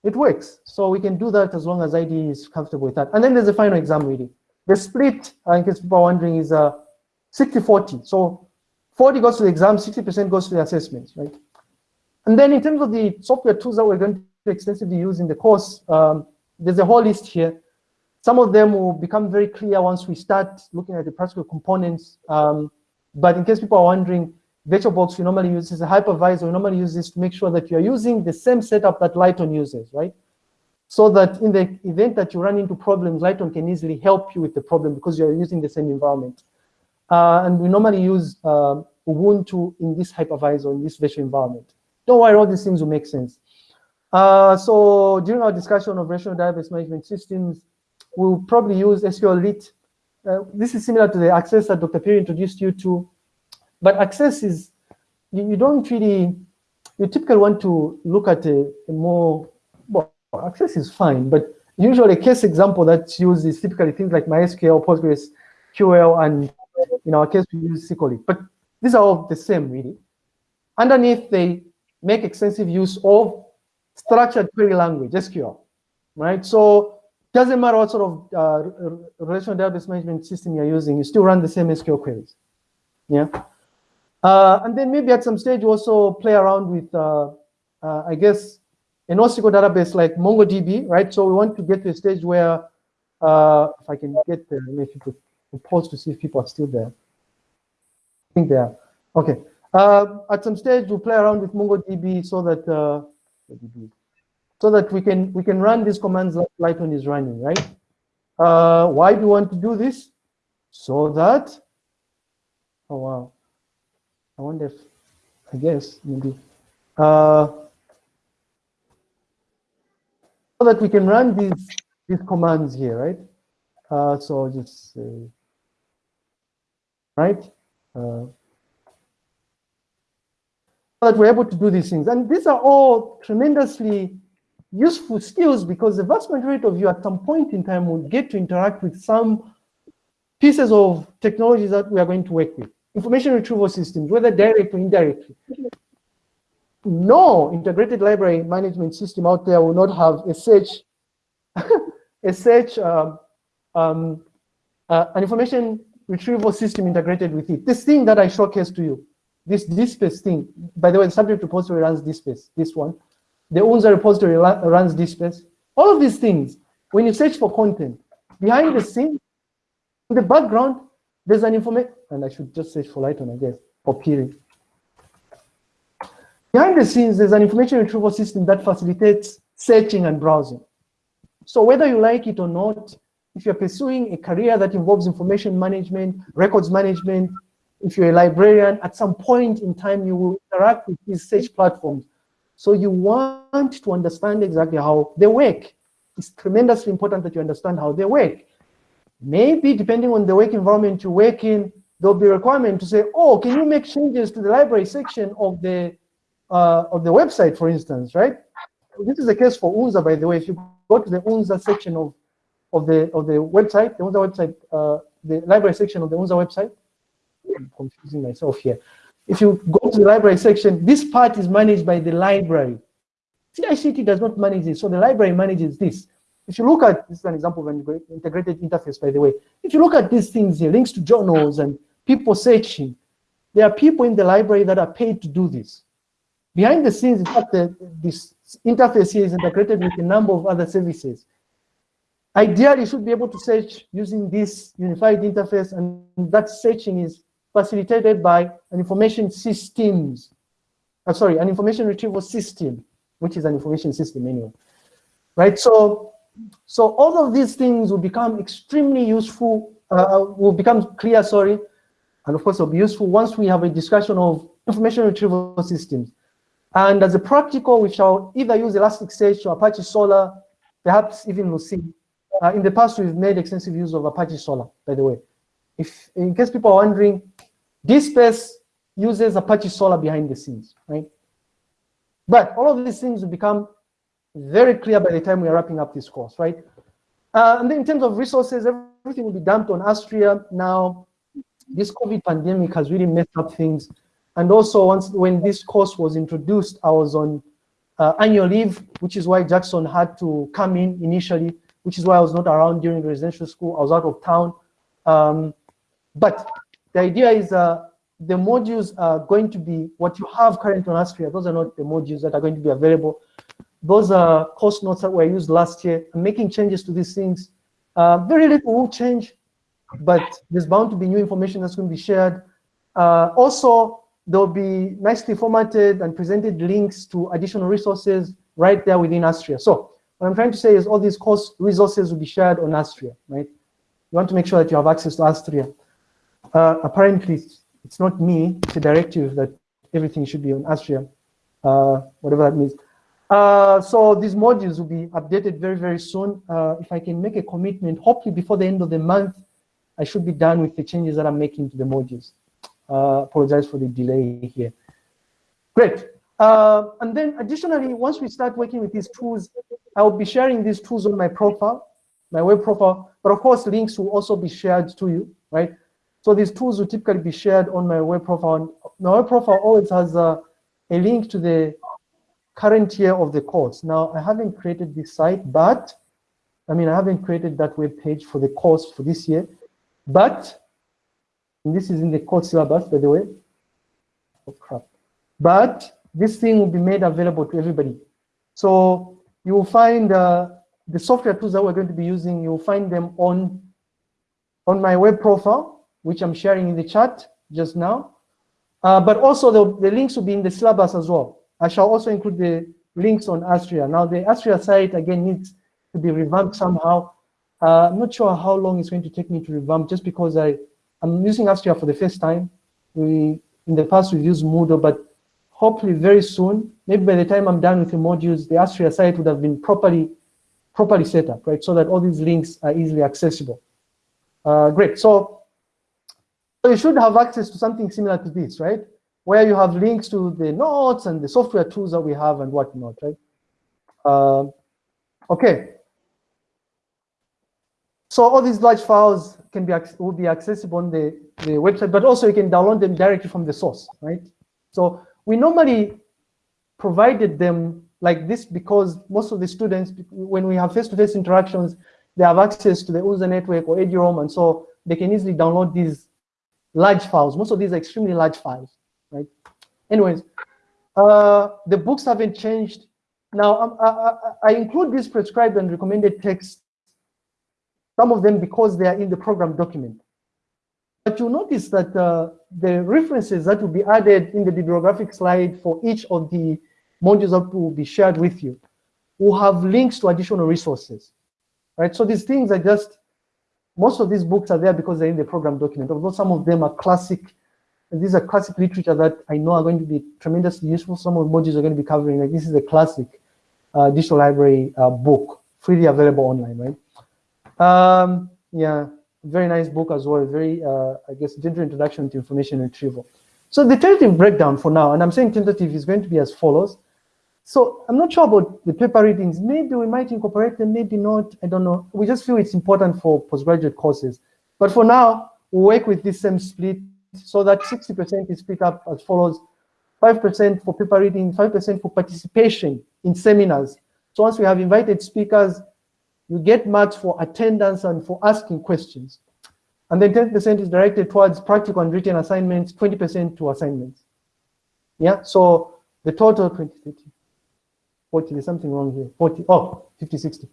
it works. So we can do that as long as ID is comfortable with that. And then there's the final exam reading. The split, uh, in case people are wondering, is 60-40. Uh, so 40 goes to the exam, 60% goes to the assessments, right? And then in terms of the software tools that we're going to extensively use in the course, um, there's a whole list here. Some of them will become very clear once we start looking at the practical components. Um, but in case people are wondering, VirtualBox we normally use as a hypervisor. We normally use this to make sure that you're using the same setup that Lighton uses, right? So that in the event that you run into problems, Lighton can easily help you with the problem because you're using the same environment. Uh, and we normally use uh, Ubuntu in this hypervisor, in this virtual environment. Don't worry, all these things will make sense. Uh, so during our discussion of relational database management systems, we'll probably use SQLite. Uh, this is similar to the access that Dr. Perry introduced you to. But access is, you, you don't really, you typically want to look at a, a, more, well, access is fine, but usually a case example that's used is typically things like MySQL, Postgres, PostgreSQL, and in our case, we use SQLite. But these are all the same, really. Underneath, they make extensive use of structured query language, SQL, right? So doesn't matter what sort of uh, relational database management system you're using, you still run the same SQL queries, yeah? Uh, and then maybe at some stage you also play around with, uh, uh, I guess, a NoSQL database like MongoDB, right? So we want to get to a stage where, uh, if I can get there, maybe could pause to see if people are still there. I think they are. Okay. Uh, at some stage, we'll play around with MongoDB so that so that we can we can run these commands like Lighton is running, right? Uh, why do we want to do this? So that, oh wow, I wonder if, I guess maybe, uh, so that we can run these these commands here, right? Uh, so just right? Uh, that we're able to do these things. And these are all tremendously useful skills because the vast majority of you at some point in time will get to interact with some pieces of technologies that we are going to work with. Information retrieval systems, whether direct or indirectly. No integrated library management system out there will not have a search, a search, um, um, uh, an information retrieval system integrated with it. This thing that I showcased to you, this this DSpace thing, by the way, the subject repository runs this DSpace, this one. The UNZA repository runs DSpace. All of these things, when you search for content, behind the scene, in the background, there's an information, and I should just search for Lighton, I guess, for Phiri. Behind the scenes, there's an information retrieval system that facilitates searching and browsing. So whether you like it or not, if you're pursuing a career that involves information management, records management, if you're a librarian, at some point in time, you will interact with these search platforms. So you want to understand exactly how they work. It's tremendously important that you understand how they work. Maybe depending on the work environment you work in, there'll be a requirement to say, oh, can you make changes to the library section of the uh, of the website, for instance, right? This is the case for UNZA, by the way. If you go to the UNZA section of of the of the website, the UNZA website, uh, the library section of the UNZA website, I'm confusing myself here. If you go to the library section, this part is managed by the library. CICT does not manage this, so the library manages this. If you look at, this is an example of an integrated interface, by the way. If you look at these things here, links to journals and people searching, there are people in the library that are paid to do this. Behind the scenes, in fact, the, this interface here is integrated with a number of other services. Ideally, you should be able to search using this unified interface, and that searching is facilitated by an information systems, uh, sorry, an information retrieval system, which is an information system anyway, right? So, so all of these things will become extremely useful, uh, will become clear, sorry, and of course will be useful once we have a discussion of information retrieval systems. And as a practical, we shall either use Elasticsearch or Apache Solr, perhaps even Lucene. Uh, in the past, we've made extensive use of Apache Solr, by the way. If, in case people are wondering, DSpace uses Apache Solr behind the scenes, right? But all of these things will become very clear by the time we are wrapping up this course, right? Uh, and then in terms of resources, everything will be dumped on Astria. Now, this COVID pandemic has really messed up things. And also once when this course was introduced, I was on uh, annual leave, which is why Jackson had to come in initially, which is why I was not around during residential school. I was out of town. Um, but the idea is uh, the modules are going to be what you have currently on Astria. Those are not the modules that are going to be available. Those are course notes that were used last year. I'm making changes to these things. Uh, very little will change, but there's bound to be new information that's going to be shared. Uh, also, there'll be nicely formatted and presented links to additional resources right there within Astria. So what I'm trying to say is all these course resources will be shared on Astria, right? You want to make sure that you have access to Astria. Uh, apparently, it's not me, it's a directive that everything should be on Astria, uh, whatever that means. Uh, so these modules will be updated very, very soon. Uh, if I can make a commitment, hopefully before the end of the month, I should be done with the changes that I'm making to the modules. Uh, apologize for the delay here. Great. Uh, and then additionally, once we start working with these tools, I will be sharing these tools on my profile, my web profile, but of course links will also be shared to you, right? So these tools will typically be shared on my web profile. My web profile always has a, a link to the current year of the course. Now, I haven't created this site, but, I mean, I haven't created that web page for the course for this year, but, this is in the course syllabus, by the way. Oh, crap. But this thing will be made available to everybody. So you will find uh, the software tools that we're going to be using, you'll find them on, on my web profile which I'm sharing in the chat just now. Uh, but also the, the links will be in the syllabus as well. I shall also include the links on Astria. Now the Astria site again needs to be revamped somehow. Uh, I'm not sure how long it's going to take me to revamp just because I, I'm using Astria for the first time. We In the past we've used Moodle, but hopefully very soon, maybe by the time I'm done with the modules, the Astria site would have been properly properly set up, right? So that all these links are easily accessible. Uh, great, so so you should have access to something similar to this, right? Where you have links to the notes and the software tools that we have and whatnot, right? Uh, okay. So all these large files can be will be accessible on the, the website, but also you can download them directly from the source, right? So we normally provided them like this because most of the students, when we have face-to-face -face interactions, they have access to the UNZA network or EduRoam, and so they can easily download these large files. Most of these are extremely large files, right? Anyways, uh, the books haven't changed. Now, um, I, I, I, include these prescribed and recommended texts, some of them because they are in the program document. But you'll notice that uh, the references that will be added in the bibliographic slide for each of the modules that will be shared with you will have links to additional resources, right? So these things are just most of these books are there because they're in the program document, although some of them are classic. And these are classic literature that I know are going to be tremendously useful. Some of the modules are going to be covering, like this is a classic uh, digital library uh, book, freely available online, right? Um, yeah, very nice book as well, very, uh, I guess, gentle introduction to information retrieval. So the tentative breakdown for now, and I'm saying tentative is going to be as follows. So I'm not sure about the paper readings. Maybe we might incorporate them, maybe not. I don't know. We just feel it's important for postgraduate courses. But for now, we work with this same split so that 60% is split up as follows. 5% for paper reading, 5% for participation in seminars. So once we have invited speakers, you get marks for attendance and for asking questions. And then 10% is directed towards practical and written assignments, 20% to assignments. Yeah, so the total 20, 30, 40, there's something wrong here. 40, oh, 50, 60.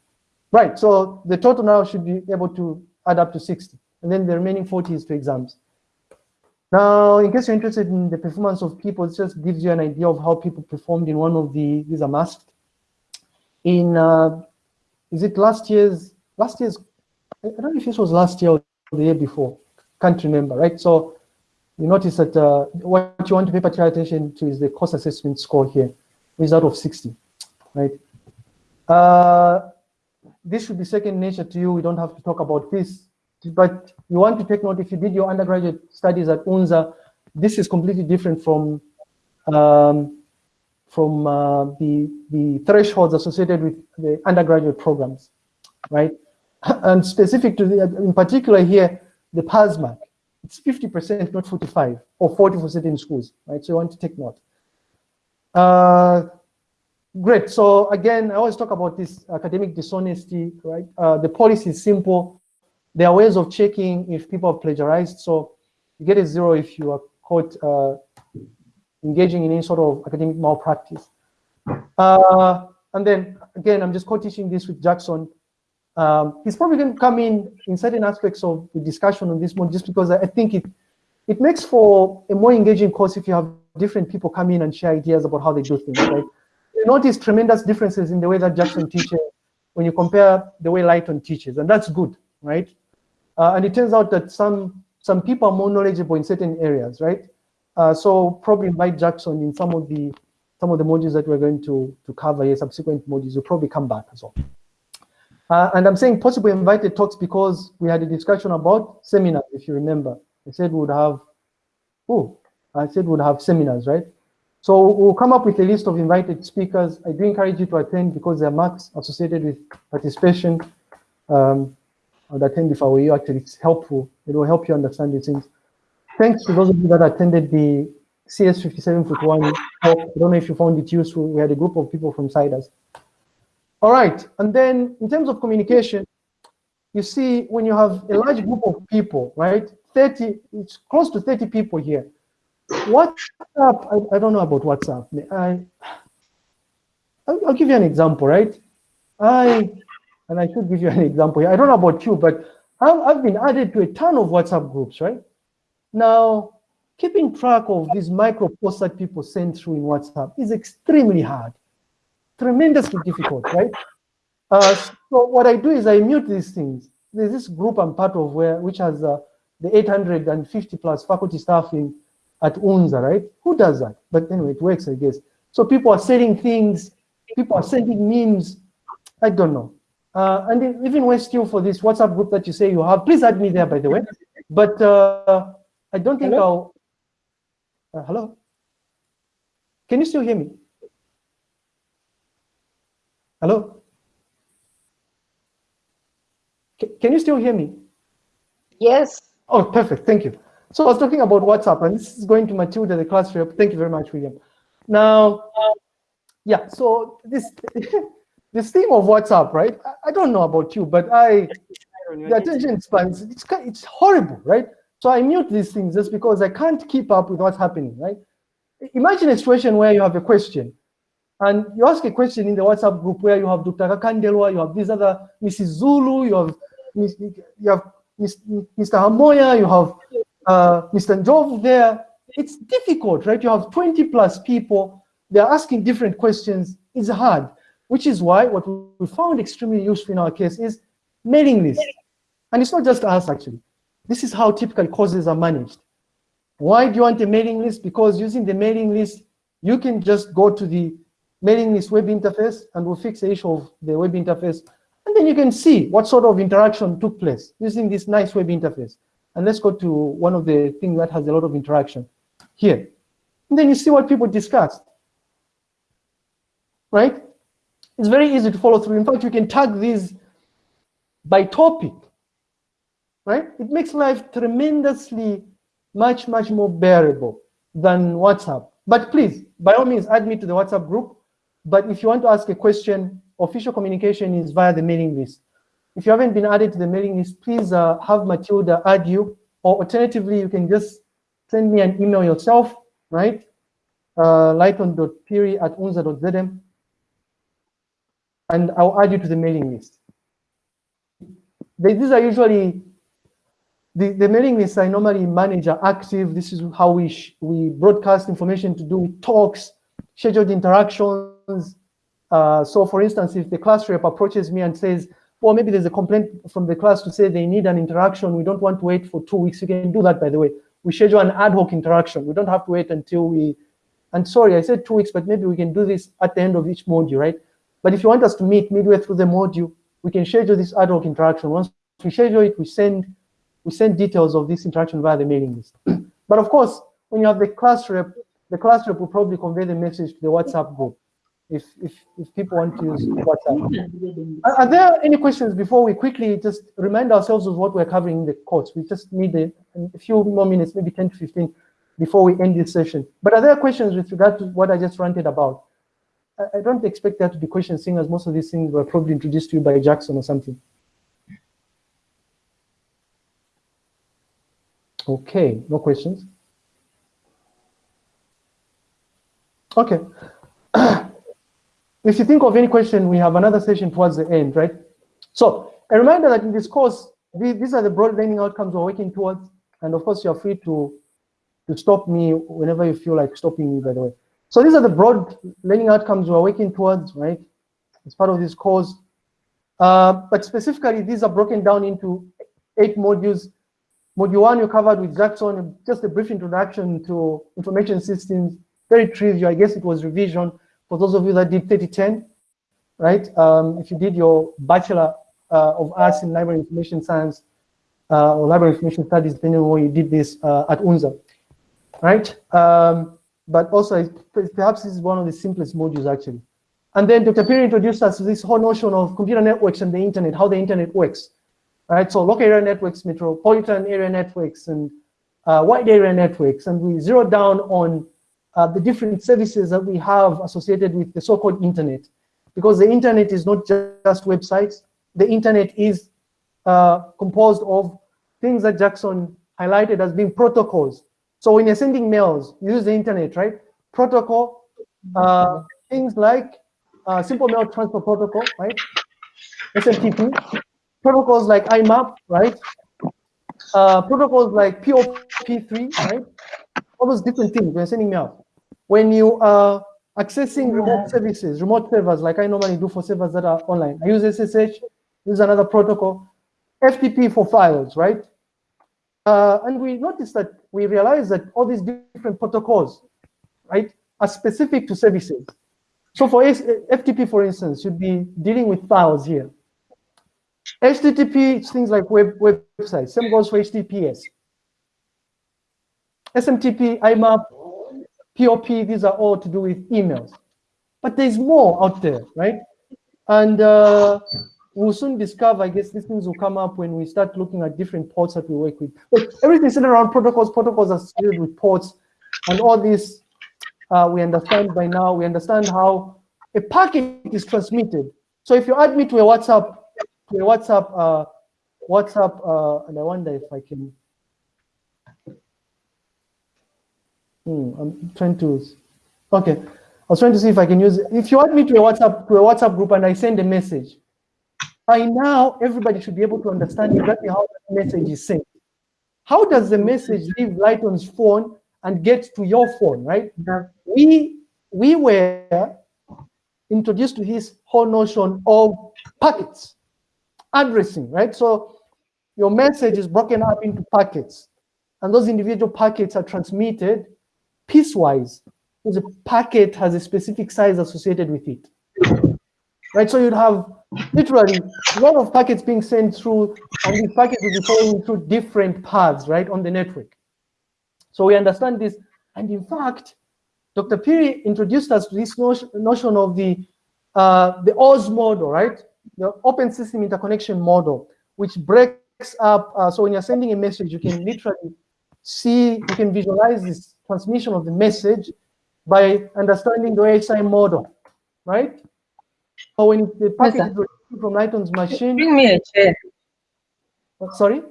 Right, so the total now should be able to add up to 60. And then the remaining 40 is to exams. Now, in case you're interested in the performance of people, it just gives you an idea of how people performed in one of the, these are masked. In, uh, is it last year's, last year's, I don't know if this was last year or the year before, can't remember, right? So you notice that uh, what you want to pay particular attention to is the course assessment score here, which is out of 60 right? Uh, this should be second nature to you. We don't have to talk about this, but you want to take note if you did your undergraduate studies at UNZA, this is completely different from um, from uh, the the thresholds associated with the undergraduate programs, right? And specific to the, in particular here, the PASMAC. It's 50%, not 45, or 40 for certain schools, right? So you want to take note. Uh, great. So again, I always talk about this academic dishonesty, right? Uh, the policy is simple. There are ways of checking if people have plagiarized. So you get a zero if you are caught uh, engaging in any sort of academic malpractice. Uh, and then again, I'm just co-teaching this with Jackson. Um, he's probably going to come in in certain aspects of the discussion on this one, just because I think it it makes for a more engaging course if you have different people come in and share ideas about how they do things. Right? You notice tremendous differences in the way that Jackson teaches when you compare the way Lighton teaches, and that's good, right? Uh, and it turns out that some some people are more knowledgeable in certain areas, right? Uh, so probably invite Jackson in some of the some of the modules that we're going to to cover here, subsequent modules. You'll probably come back as well. Uh, and I'm saying possibly invited talks because we had a discussion about seminars, if you remember. I said we would have, oh, I said we would have seminars, right? So we'll come up with a list of invited speakers. I do encourage you to attend because there are marks associated with participation. Um, I would attend if I were you, actually, it's helpful. It will help you understand these things. Thanks to those of you that attended the CS57 I don't know if you found it useful. We had a group of people from CIDRS. All right, and then in terms of communication, you see when you have a large group of people, right? 30, it's close to 30 people here. WhatsApp, I, I don't know about WhatsApp. I, I'll, I'll give you an example, right? I, and I should give you an example here. I don't know about you, but I've, I've been added to a ton of WhatsApp groups, right? Now, keeping track of these micro posts that people send through in WhatsApp is extremely hard tremendously difficult, right? Uh, so what I do is I mute these things. There's this group I'm part of where, which has uh, the 850 plus faculty staff in, at UNZA, right? Who does that? But anyway, it works, I guess. So people are selling things, people are sending memes. I don't know. Uh, and even when still for this WhatsApp group that you say you have, please add me there, by the way. But uh, I don't think hello? I'll. Uh, hello? Can you still hear me? Hello? C can you still hear me? Yes. Oh, perfect. Thank you. So I was talking about WhatsApp, and this is going to Matilda, the class rep. Thank you very much, William. Now, yeah, so this this theme of WhatsApp, right? I, I don't know about you, but I the attention spans, it's, it's horrible, right? So I mute these things just because I can't keep up with what's happening, right? Imagine a situation where you have a question and you ask a question in the WhatsApp group where you have Dr. Kakandelwa, you have this other Mrs. Zulu, you have, you have Mr. Hamoya, you have uh, Mr. Njov there. It's difficult, right? You have 20 plus people, they're asking different questions. It's hard, which is why what we found extremely useful in our case is mailing lists. And it's not just us, actually. This is how typical courses are managed. Why do you want a mailing list? Because using the mailing list, you can just go to the mailing list web interface and we'll fix the issue of the web interface. And then you can see what sort of interaction took place using this nice web interface. And let's go to one of the things that has a lot of interaction here. And then you see what people discussed, right? It's very easy to follow through. In fact, you can tag these by topic, right? It makes life tremendously much, much more bearable than WhatsApp. But please, by all means, add me to the WhatsApp group. But if you want to ask a question, official communication is via the mailing list. If you haven't been added to the mailing list, please uh, have Matilda add you, or alternatively, you can just send me an email yourself, right? Uh, lighton.phiri at unza.zm, and I'll add you to the mailing list. These are usually, the, the mailing lists I normally manage are active. This is how we, we broadcast information to do with talks, scheduled interactions. Uh, so for instance, if the class rep approaches me and says, well, maybe there's a complaint from the class to say they need an interaction. We don't want to wait for two weeks. You can do that, by the way. We schedule an ad hoc interaction. We don't have to wait until we, and sorry, I said two weeks, but maybe we can do this at the end of each module, right? But if you want us to meet midway through the module, we can schedule this ad hoc interaction. Once we schedule it, we send, we send details of this interaction via the mailing list. but of course, when you have the class rep the class rep will probably convey the message to the WhatsApp group if, if, if people want to use WhatsApp. Are, are there any questions before we quickly just remind ourselves of what we're covering in the course? We just need a, a few more minutes, maybe 10 to 15, before we end this session. But are there questions with regard to what I just ranted about? I, I don't expect there to be questions, seeing as most of these things were probably introduced to you by Jackson or something. Okay, no questions. Okay. If you think of any question, we have another session towards the end, right? So a reminder that in this course, these, are the broad learning outcomes we're working towards. And of course, you're free to, to stop me whenever you feel like stopping me, by the way. So these are the broad learning outcomes we're working towards, right? As part of this course. Uh, but specifically, these are broken down into eight modules. Module one, you covered with Jackson, just a brief introduction to information systems, very trivial. I guess it was revision for those of you that did 3010, right? Um, if you did your Bachelor uh, of Arts in Library Information Science uh, or Library Information Studies, depending on where you did this uh, at UNZA, right? Um, but also, perhaps this is one of the simplest modules actually. And then Dr. Phiri introduced us to this whole notion of computer networks and the internet, how the internet works, right? So local area networks, metropolitan area networks, and uh, wide area networks. And we zeroed down on uh, the different services that we have associated with the so-called internet. Because the internet is not just websites, the internet is uh, composed of things that Jackson highlighted as being protocols. So when you're sending mails, you use the internet, right? Protocol, uh, things like uh, simple mail transfer protocol, right? SMTP, protocols like IMAP, right? Uh, protocols like POP3, right? All those different things when sending mail. When you are accessing remote services, remote servers, like I normally do for servers that are online, I use SSH, use another protocol, FTP for files, right? Uh, and we noticed that we realize that all these different protocols, right, are specific to services. So for FTP, for instance, you'd be dealing with files here. HTTP, it's things like web websites. Same goes for HTTPS. SMTP, IMAP, POP, these are all to do with emails. But there's more out there, right? And uh, we'll soon discover, I guess these things will come up when we start looking at different ports that we work with. But everything's centered around protocols, protocols are associated with ports, and all this uh, we understand by now. We understand how a packet is transmitted. So if you add me to a WhatsApp, to a WhatsApp, uh, WhatsApp, uh, and I wonder if I can. Hmm, I'm trying to. Okay, I was trying to see if I can use. If you add me to a WhatsApp to a WhatsApp group and I send a message, by now everybody should be able to understand exactly how the message is sent. How does the message leave Lighton's phone and get to your phone, right? We we were introduced to his whole notion of packets, addressing, right? So your message is broken up into packets, and those individual packets are transmitted piecewise. Because a packet has a specific size associated with it, right? So you'd have literally a lot of packets being sent through, and these packets will be flowing through different paths, right, on the network. So we understand this, and in fact, Dr. Phiri introduced us to this notion of the uh, the OSI model, right? The Open System Interconnection model, which breaks up. Uh, so when you're sending a message, you can literally see, you can visualize this transmission of the message by understanding the OSI model, right? So when the packet yes, is received from Lighton's machine. Bring me a chair. Sorry.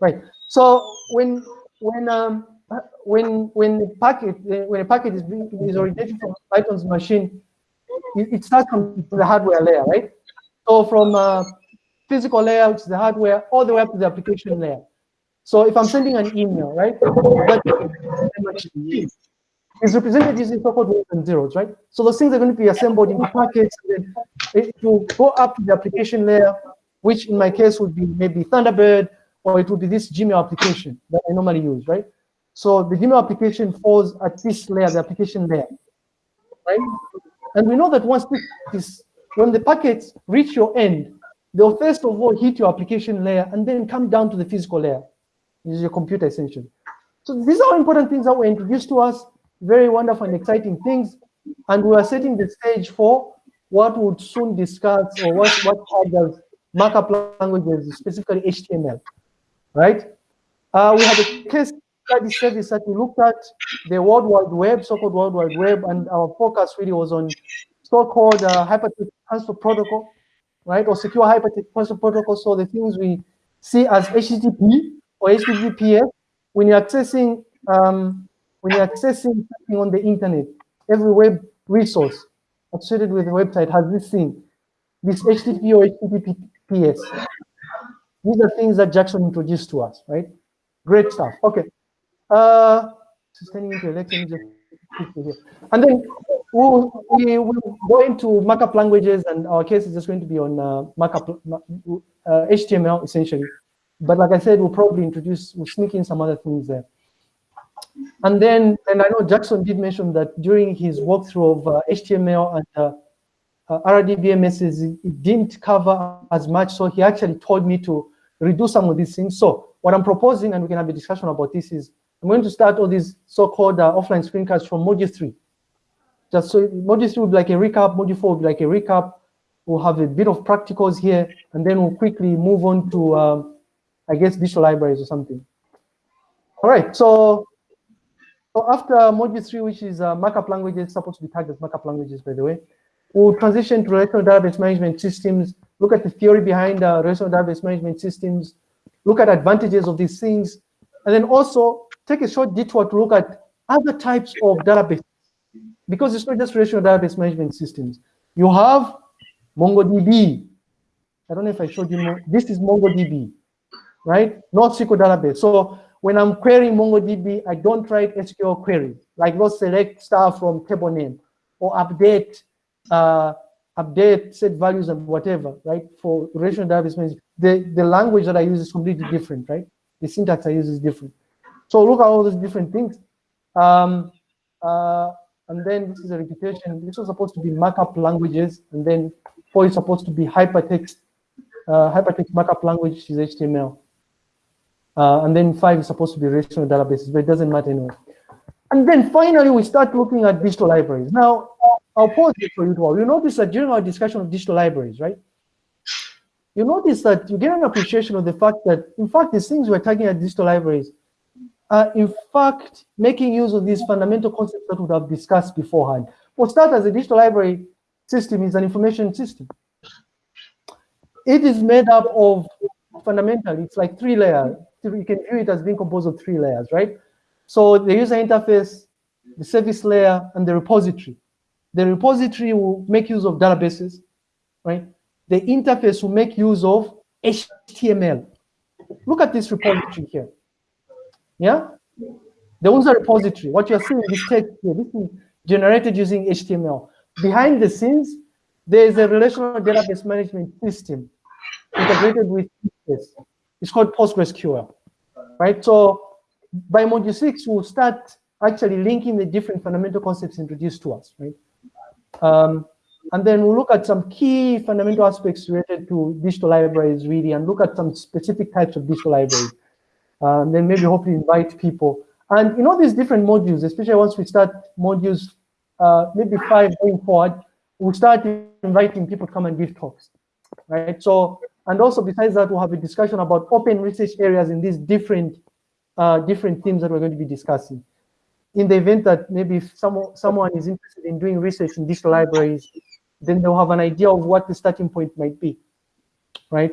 Right. So when when um when when the packet when a packet is being is originated from Lighton's machine, it, it, starts from the hardware layer, right? So from uh, physical layer, which is the hardware, all the way up to the application layer. So if I'm sending an email, right, is represented using so-called ones and zeros, right? So those things are going to be assembled into packets, and then it will go up to the application layer, which in my case would be maybe Thunderbird, or it would be this Gmail application that I normally use, right? So the Gmail application falls at this layer, the application layer, right? And we know that once this, when the packets reach your end, they'll first of all hit your application layer and then come down to the physical layer, is your computer essentially. So these are important things that were introduced to us, very wonderful and exciting things. and we are setting the stage for what would soon discuss or what what others markup languages, specifically HTML, right? Uh, we have a case study service that we looked at the World Wide Web, so-called World Wide Web, and our focus really was on so-called uh, hypertext transfer protocol, right, or secure hypertext transfer protocol. So the things we see as HTTP or HTTPS when you're accessing um, when you're accessing something on the internet, every web resource associated with the website has this thing, this HTTP or HTTPS. These are things that Jackson introduced to us, right? Great stuff. Okay. Uh, here. And then we'll, we will go into markup languages, and our case is just going to be on uh, markup uh, HTML essentially. But like I said, we'll probably introduce, we'll sneak in some other things there. And then, and I know Jackson did mention that during his walkthrough of uh, HTML and uh, uh, RDBMS, it didn't cover as much, so he actually told me to redo some of these things. So what I'm proposing, and we can have a discussion about this, is I'm going to start all these so-called uh, offline screencasts from module three. Just so module three will be like a recap, module four will be like a recap. We'll have a bit of practicals here, and then we'll quickly move on to, um, I guess, digital libraries or something. All right, so so after module three, which is uh, markup languages, supposed to be tagged as markup languages, by the way, we'll transition to relational database management systems, look at the theory behind uh, relational database management systems, look at advantages of these things, and then also take a short detour to look at other types of databases, because it's not just relational database management systems. You have MongoDB. I don't know if I showed you, this is MongoDB, right? NoSQL database. So when I'm querying MongoDB, I don't write SQL queries, like not select stuff from table name or update uh, update set values and whatever, right? For relational database the, the language that I use is completely different, right? The syntax I use is different. So look at all those different things. Um, uh, and then this is a repetition. This was supposed to be markup languages, and then four is supposed to be hypertext, uh, hypertext markup language, is HTML. Uh, and then five is supposed to be relational databases, but it doesn't matter anyway. And then finally, we start looking at digital libraries. Now, I'll pause it for you to all. You notice that during our discussion of digital libraries, right? You notice that you get an appreciation of the fact that, in fact, these things we're tagging at digital libraries are, in fact, making use of these fundamental concepts that we have discussed beforehand. For starters, a digital library system is an information system. It is made up of fundamentally, it's like three layers you can view it as being composed of three layers, right? So the user interface, the service layer, and the repository. The repository will make use of databases, right? The interface will make use of HTML. Look at this repository here. Yeah? The user repository, what you're seeing is text here. This is generated using HTML. Behind the scenes, there is a relational database management system integrated with this. It's called PostgreSQL right? So by module six, we'll start actually linking the different fundamental concepts introduced to us, right? Um, and then we'll look at some key fundamental aspects related to digital libraries, really, and look at some specific types of digital libraries. Uh, and then maybe hopefully invite people. And in all these different modules, especially once we start modules, uh, maybe five going forward, we'll start inviting people to come and give talks, right? So and also besides that, we'll have a discussion about open research areas in these different uh, different themes that we're going to be discussing. In the event that maybe if someone, someone is interested in doing research in digital libraries, then they'll have an idea of what the starting point might be, right?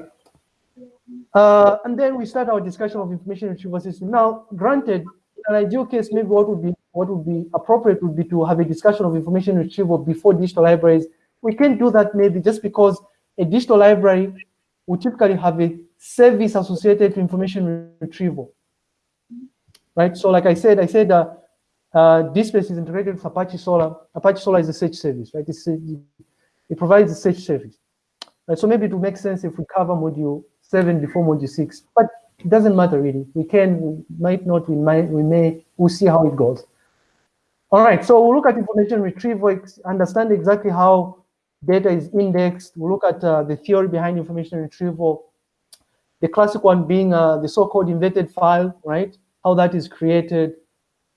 Uh, and then we start our discussion of information retrieval system. Now, granted, in an ideal case, maybe what would be what would be appropriate would be to have a discussion of information retrieval before digital libraries. We can't do that maybe just because a digital library we typically have a service associated to information retrieval. Right, so like I said, I said uh, uh, DSpace is integrated with Apache Solr. Apache Solr is a search service, right? A, it provides a search service. Right, so maybe it would make sense if we cover module seven before module six, but it doesn't matter really. We can, we might not, we might, we may, we'll see how it goes. All right, so we'll look at information retrieval, understand exactly how data is indexed. We look at uh, the theory behind information retrieval. The classic one being uh, the so-called inverted file, right? How that is created,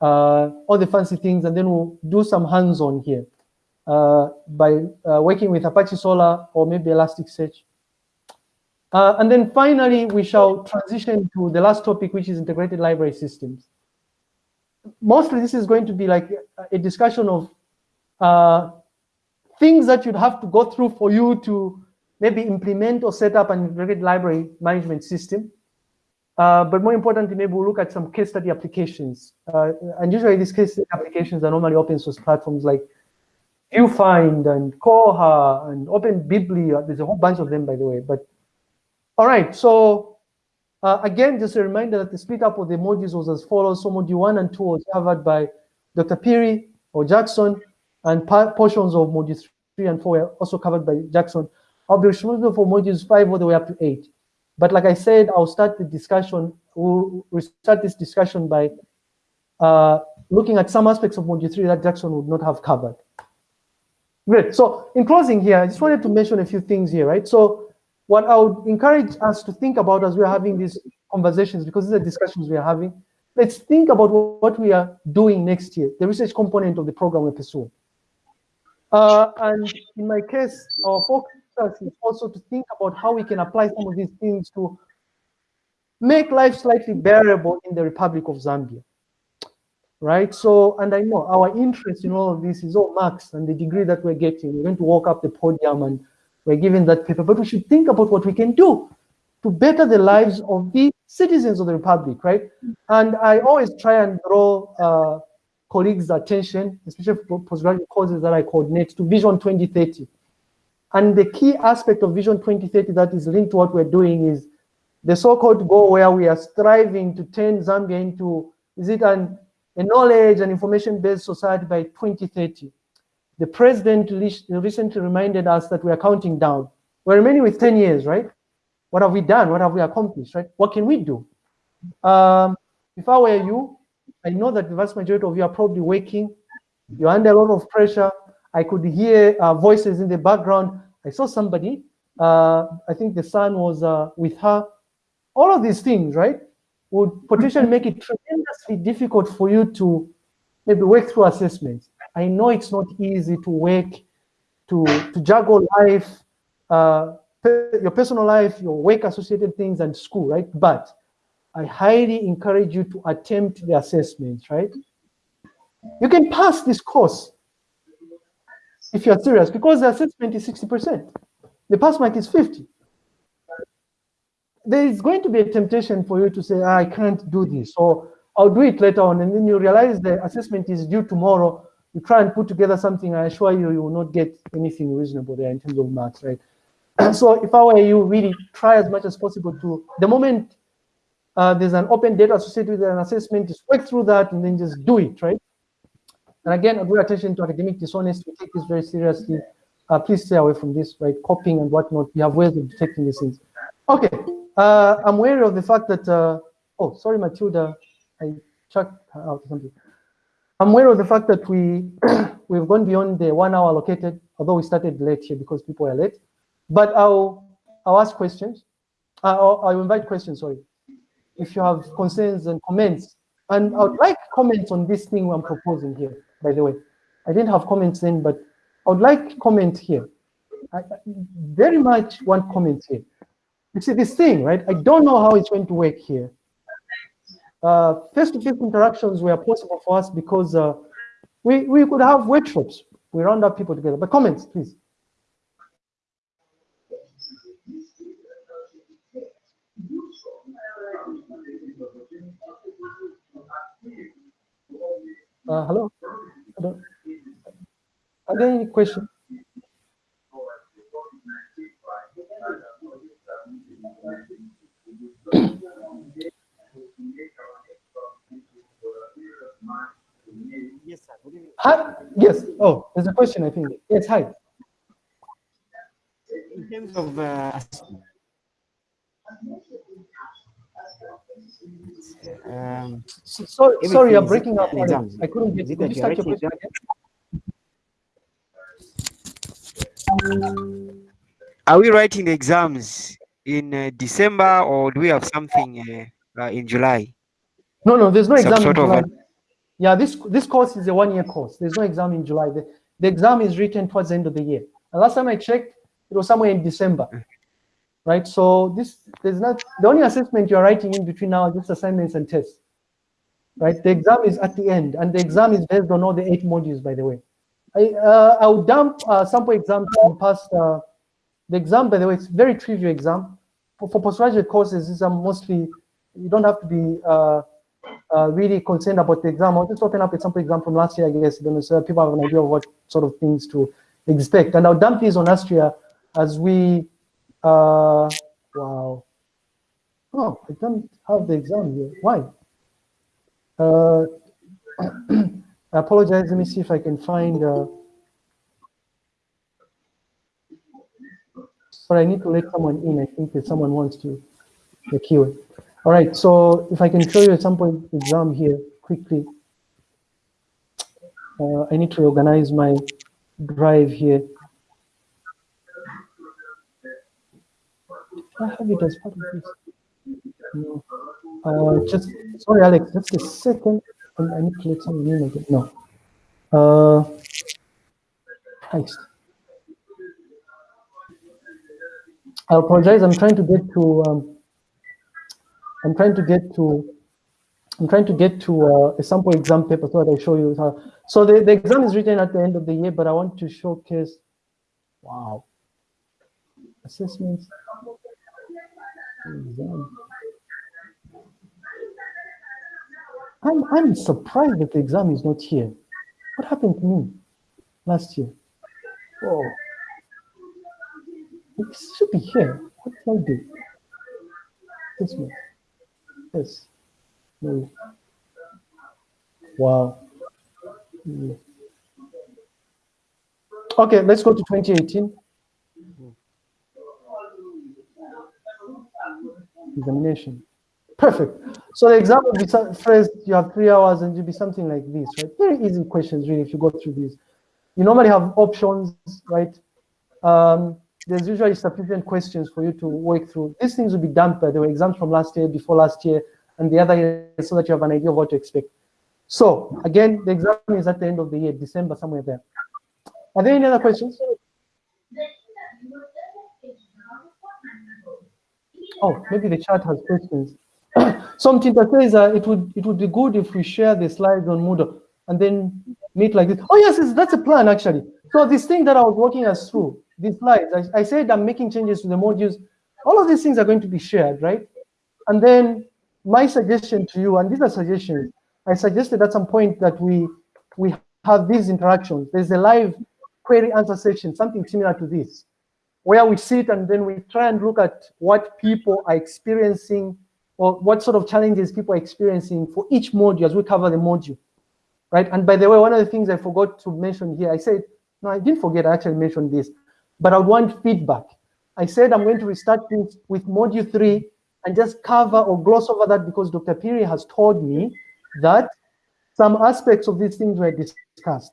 uh, all the fancy things, and then we'll do some hands-on here. uh, by uh, working with Apache Solr or maybe Elasticsearch. Uh, and then finally, we shall transition to the last topic, which is integrated library systems. Mostly this is going to be like a discussion of things that you'd have to go through for you to maybe implement or set up an integrated library management system. Uh, but more importantly, maybe we'll look at some case study applications. Uh, and usually these case study applications are normally open source platforms like VuFind and Koha and OpenBibli. There's a whole bunch of them, by the way. But all right, so uh, again, just a reminder that the split up of the modules was as follows. So module one and two was covered by Dr. Phiri or Jackson, and portions of modules three and four were also covered by Jackson. I'll be responsible for modules five all the way up to eight. But like I said, I'll start the discussion, we'll start this discussion by uh, looking at some aspects of module three that Jackson would not have covered. Great, so in closing here, I just wanted to mention a few things here, right? So what I would encourage us to think about as we're having these conversations, because these are discussions we are having, let's think about what we are doing next year, the research component of the program we're pursuing. Uh, and in my case, our focus is also to think about how we can apply some of these things to make life slightly bearable in the Republic of Zambia. Right? So, and I know our interest in all of this is all max and the degree that we're getting. We're going to walk up the podium and we're given that paper, but we should think about what we can do to better the lives of the citizens of the Republic, right? And I always try and draw uh, colleagues' attention, especially for postgraduate courses that I coordinate, to Vision 2030. And the key aspect of Vision 2030 that is linked to what we're doing is the so-called goal where we are striving to turn Zambia into, is it an, a knowledge and information-based society by 2030. The president recently reminded us that we are counting down. We're remaining with 10 years, right? What have we done? What have we accomplished, right? What can we do? Um, if I were you, I know that the vast majority of you are probably waking. You're under a lot of pressure. I could hear uh, voices in the background. I saw somebody, uh, I think the son was uh, with her. All of these things, right, would potentially make it tremendously difficult for you to maybe work through assessments. I know it's not easy to work, to, to juggle life, uh, your personal life, your work associated things and school, right? But I highly encourage you to attempt the assessments, right? You can pass this course if you're serious, because the assessment is 60%. The pass mark is 50. There is going to be a temptation for you to say, ah, I can't do this, or I'll do it later on, and then you realize the assessment is due tomorrow. You try and put together something, I assure you, you will not get anything reasonable there in terms of marks, right? so if I were you, really try as much as possible to, the moment uh, there's an open data associated with an assessment, just work through that and then just do it, right? And again, I draw attention to academic dishonesty. We take this very seriously. Uh, please stay away from this, right? Copying and whatnot. We have ways of detecting these things. Okay, uh, I'm wary of the fact that, uh, oh, sorry, Matilda, I checked out something. I'm aware of the fact that we, we've gone beyond the one hour allocated, although we started late here because people are late. But I'll, I'll ask questions. Uh, I'll, I'll invite questions, sorry. If you have concerns and comments. And I would like comments on this thing I'm proposing here by the way. I didn't have comments then, but I would like comment here. I very much want comments here. You see this thing, right? I don't know how it's going to work here. Uh, face-to-face -face interactions were possible for us because uh, we, we could have workshops. We round up people together. But comments, please. Uh, hello? Are there any questions? Yes, sir. Hi. Yes. Oh, there's a question, I think. Yes, hi. In terms of uh, um, so, sorry, I'm breaking up. I couldn't get. Could you start your question again? Are we writing the exams in uh, December or do we have something uh, uh, in July? No, no, there's no Some exam in July. yeah, this this course is a one-year course. There's no exam in July. The, the exam is written towards the end of the year. And last time I checked, it was somewhere in December, right? So this, there's not, the only assessment you're writing in between now are just assignments and tests, right? The exam is at the end, and the exam is based on all the eight modules, by the way. I, uh, I will dump uh, sample exams from past, uh, the exam, by the way, it's very trivial exam. For, for postgraduate courses, these are mostly, you don't have to be uh, uh, really concerned about the exam. I'll just open up a sample exam from last year, I guess, then so people have an idea of what sort of things to expect. And I'll dump these on Astria as we, uh, wow. Oh, I don't have the exam here. Why? Uh, I apologize. Let me see if I can find. Uh, but I need to let someone in. I think that someone wants to the keyword. All right. So if I can show you a sample exam here quickly. Uh, I need to organize my drive here. I have it as part of this. No. Uh, just sorry, Alex. Just a second. I need to let someone in again. No. Uh, heist. I apologize. I'm trying to get to. Um, I'm trying to get to. I'm trying to get to uh, a sample exam paper so that I show you how. So the, the exam is written at the end of the year, but I want to showcase. Wow. Assessments. I'm, I'm surprised that the exam is not here. What happened to me last year? Oh, it should be here. What did I do? This one. Yes. No. Wow. Mm. Okay, let's go to 2018. Examination. Perfect. So the exam would be some- first, you have three hours and you'll be something like this, right? Very easy questions, really, if you go through these. You normally have options, right? Um, there's usually sufficient questions for you to work through. These things will be dumped, by the exams from last year, before last year, and the other year, so that you have an idea of what to expect. So again, the exam is at the end of the year, December, somewhere there. Are there any other questions? Oh, maybe the chat has questions. Some Tinta says uh, it would it would be good if we share the slides on Moodle and then meet like this. Oh yes, yes, that's a plan actually. So this thing that I was walking us through, these slides, I, I said I'm making changes to the modules. All of these things are going to be shared, right? And then my suggestion to you, and these are suggestions, I suggested at some point that we we have these interactions. There's a live query answer session, something similar to this, where we sit and then we try and look at what people are experiencing or what sort of challenges people are experiencing for each module as we cover the module, right? And by the way, one of the things I forgot to mention here, I said, no, I didn't forget, I actually mentioned this, but I want feedback. I said I'm going to restart this with module three and just cover or gloss over that because Dr. Phiri has told me that some aspects of these things were discussed.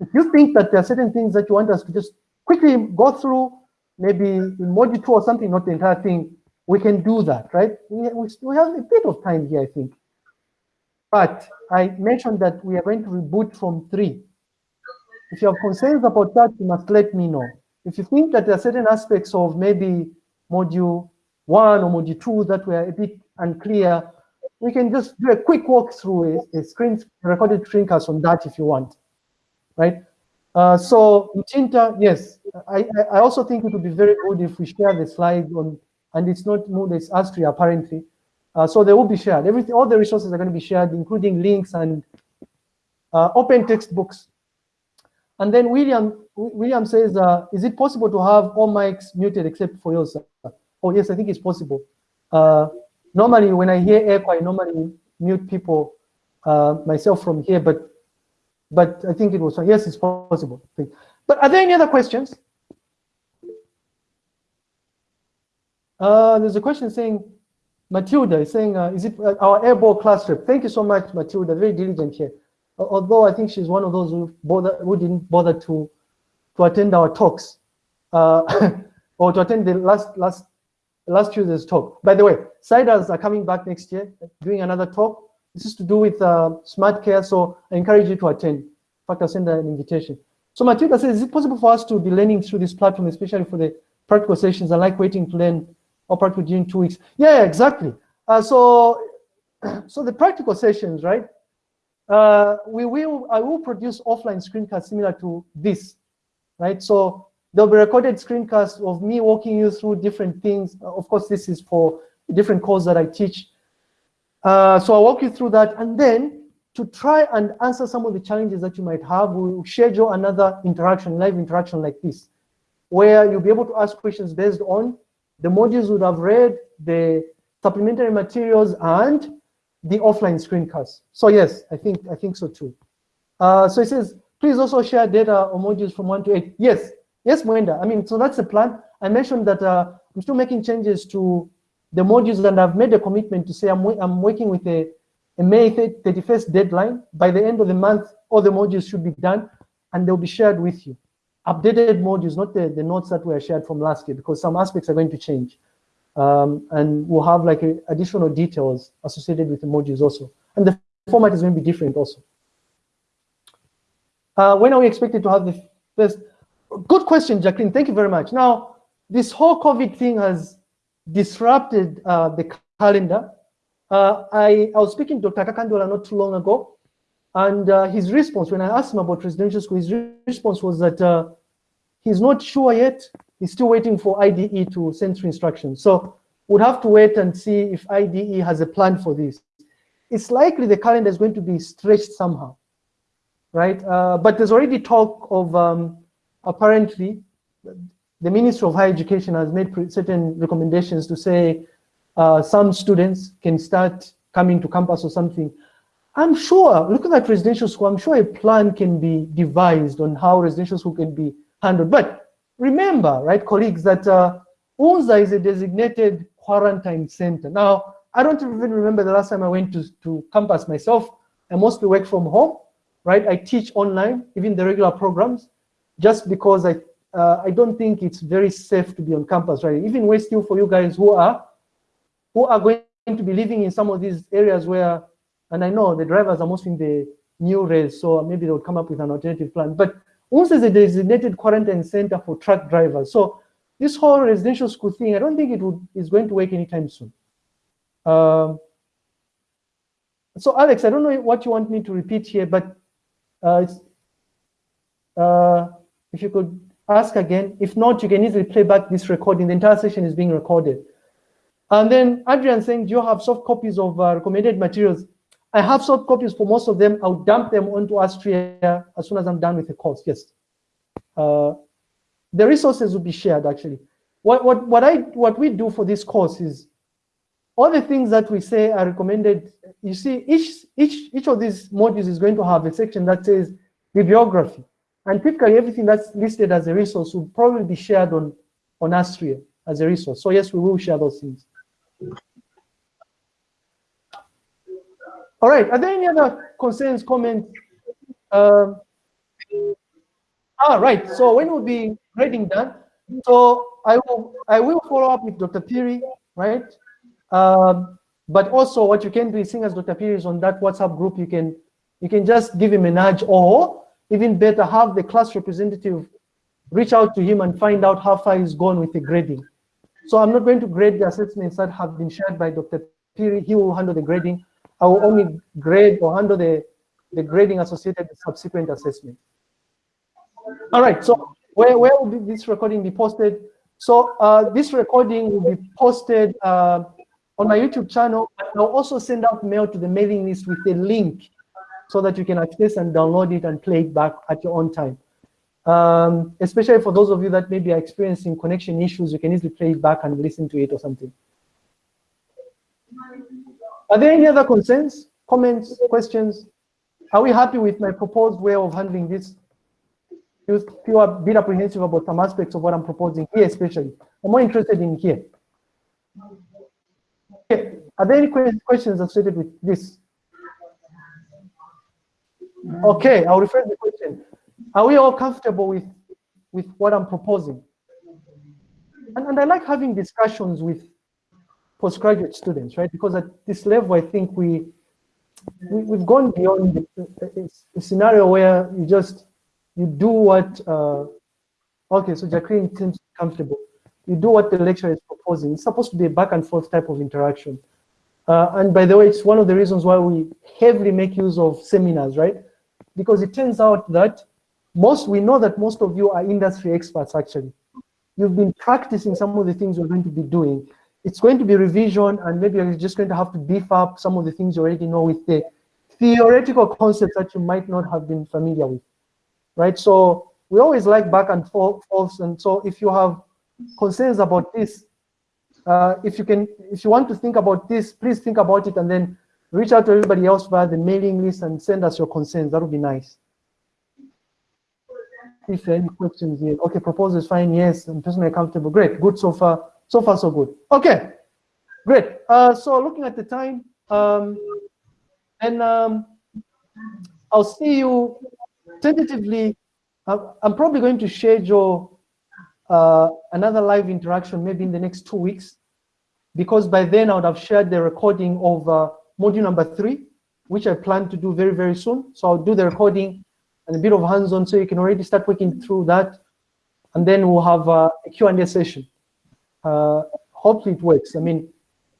If you think that there are certain things that you want us to just quickly go through, maybe in module two or something, not the entire thing, we can do that, right? We, we, have a bit of time here, I think. But I mentioned that we are going to reboot from three. If you have concerns about that, you must let me know. If you think that there are certain aspects of maybe module one or module two that were a bit unclear, we can just do a quick walkthrough, a, a screen a recorded screencast on that if you want, right? Uh, so Tinta, yes, I, I also think it would be very good if we share the slides on, and it's not Moodle, it's Astria apparently. Uh, so they will be shared. Everything, all the resources are going to be shared, including links and uh, open textbooks. And then William, William says, uh, is it possible to have all mics muted except for yours? Oh yes, I think it's possible. Uh, normally, when I hear echo, I normally mute people uh, myself from here, but but I think it was yes, it's possible. But are there any other questions? Uh, there's a question saying, Matilda is saying, uh, is it uh, our airball class trip? Thank you so much, Matilda, very diligent here. Although I think she's one of those who, bother, who didn't bother to, to attend our talks uh, or to attend the last, last, last Tuesday's talk. By the way, CIDRZ are coming back next year, doing another talk. This is to do with uh, SmartCare, so I encourage you to attend. In fact, I'll send an invitation. So Matilda says, is it possible for us to be learning through this platform, especially for the practical sessions? I like waiting to learn or practical during two weeks. Yeah, exactly. Uh, so, so the practical sessions, right? Uh, we will, I will produce offline screencasts similar to this, right? So there'll be recorded screencasts of me walking you through different things. Of course, this is for different course that I teach. Uh, so I'll walk you through that. And then to try and answer some of the challenges that you might have, we'll schedule another interaction, live interaction like this, where you'll be able to ask questions based on the modules you would have read, the supplementary materials, and the offline screencast. So yes, I think I think so too. Uh, so it says, please also share data or modules from one to eight. Yes, yes, Mwenda. I mean, so that's the plan. I mentioned that uh, I'm still making changes to the modules and I've made a commitment to say I'm, I'm working with a, a May 31st deadline. By the end of the month, all the modules should be done and they'll be shared with you. Updated modules, not the, the notes that were shared from last year because some aspects are going to change. Um, and we'll have like a, additional details associated with the modules also. And the format is going to be different also. Uh, when are we expected to have the first? Good question, Jacqueline. Thank you very much. Now, this whole COVID thing has disrupted uh, the calendar. Uh, I, I was speaking to Dr. Kakandola not too long ago, and uh, his response, when I asked him about residential school, his response was that uh, he's not sure yet. He's still waiting for IDE to send through instructions. So we'll have to wait and see if IDE has a plan for this. It's likely the calendar is going to be stretched somehow, right? Uh, but there's already talk of um, apparently the Ministry of Higher Education has made certain recommendations to say uh, some students can start coming to campus or something. I'm sure, looking at residential school, I'm sure a plan can be devised on how residential school can be handled. But remember, right, colleagues, that uh, UNZA is a designated quarantine center. Now, I don't even remember the last time I went to, to campus myself. I mostly work from home, right? I teach online, even the regular programs, just because I uh, I don't think it's very safe to be on campus, right? Even way still for you guys who are who are going to be living in some of these areas where, and I know the drivers are mostly in the new rails, so maybe they'll come up with an alternative plan. But also is a designated quarantine center for truck drivers. So this whole residential school thing, I don't think it would is going to work anytime soon. Um, so Alex, I don't know what you want me to repeat here, but uh, uh, if you could ask again. If not, you can easily play back this recording. The entire session is being recorded. And then Adrian saying, do you have soft copies of uh, recommended materials? I have soft copies for most of them. I'll dump them onto Astria as soon as I'm done with the course, yes. Uh, the resources will be shared actually. What, what, what, I, what we do for this course is all the things that we say are recommended. You see, each, each, each of these modules is going to have a section that says bibliography. And typically everything that's listed as a resource will probably be shared on, on Astria as a resource. So yes, we will share those things. All right, are there any other concerns, comments? Um, right, so when will be grading done? So I will, I will follow up with Dr. Phiri, right? Um, but also what you can do is seeing as Dr. Phiri is on that WhatsApp group, you can, you can just give him a nudge or even better, have the class representative reach out to him and find out how far he's gone with the grading. So I'm not going to grade the assessments that have been shared by Dr. Phiri. He will handle the grading. I will only grade or handle the, the grading associated with subsequent assessment. All right, so where, where will this recording be posted? So uh, this recording will be posted uh, on my YouTube channel. I'll also send out mail to the mailing list with a link so that you can access and download it and play it back at your own time. Um, especially for those of you that maybe are experiencing connection issues, you can easily play it back and listen to it or something. Are there any other concerns, comments, questions? Are we happy with my proposed way of handling this? People are a bit apprehensive about some aspects of what I'm proposing here, especially. I'm more interested in here. Okay. Are there any questions associated with this? Okay, I'll rephrase the question. Are we all comfortable with, with what I'm proposing? And, and I like having discussions with postgraduate students, right? Because at this level, I think we, we have gone beyond the, the, the, scenario where you just you do what, uh, okay, so Jacqueline seems comfortable. You do what the lecturer is proposing. It's supposed to be a back and forth type of interaction. Uh, and by the way, it's one of the reasons why we heavily make use of seminars, right? Because it turns out that most, we know that most of you are industry experts actually. You've been practicing some of the things you're going to be doing. It's going to be revision and maybe you're just going to have to beef up some of the things you already know with the theoretical concepts that you might not have been familiar with, right? So we always like back and forth, and so if you have concerns about this, uh, if you can, if you want to think about this, please think about it and then reach out to everybody else via the mailing list and send us your concerns. That would be nice. If there are any questions here, okay, proposal is fine. Yes, I'm personally comfortable. Great, good so far. So far, so good. Okay, great. Uh, so looking at the time, um, and um, I'll see you tentatively. I'm, probably going to schedule uh, another live interaction maybe in the next two weeks, because by then I would have shared the recording of uh, module number three, which I plan to do very, very soon. So I'll do the recording and a bit of hands-on so you can already start working through that. And then we'll have uh, a Q&A session. Uh, hopefully it works. I mean,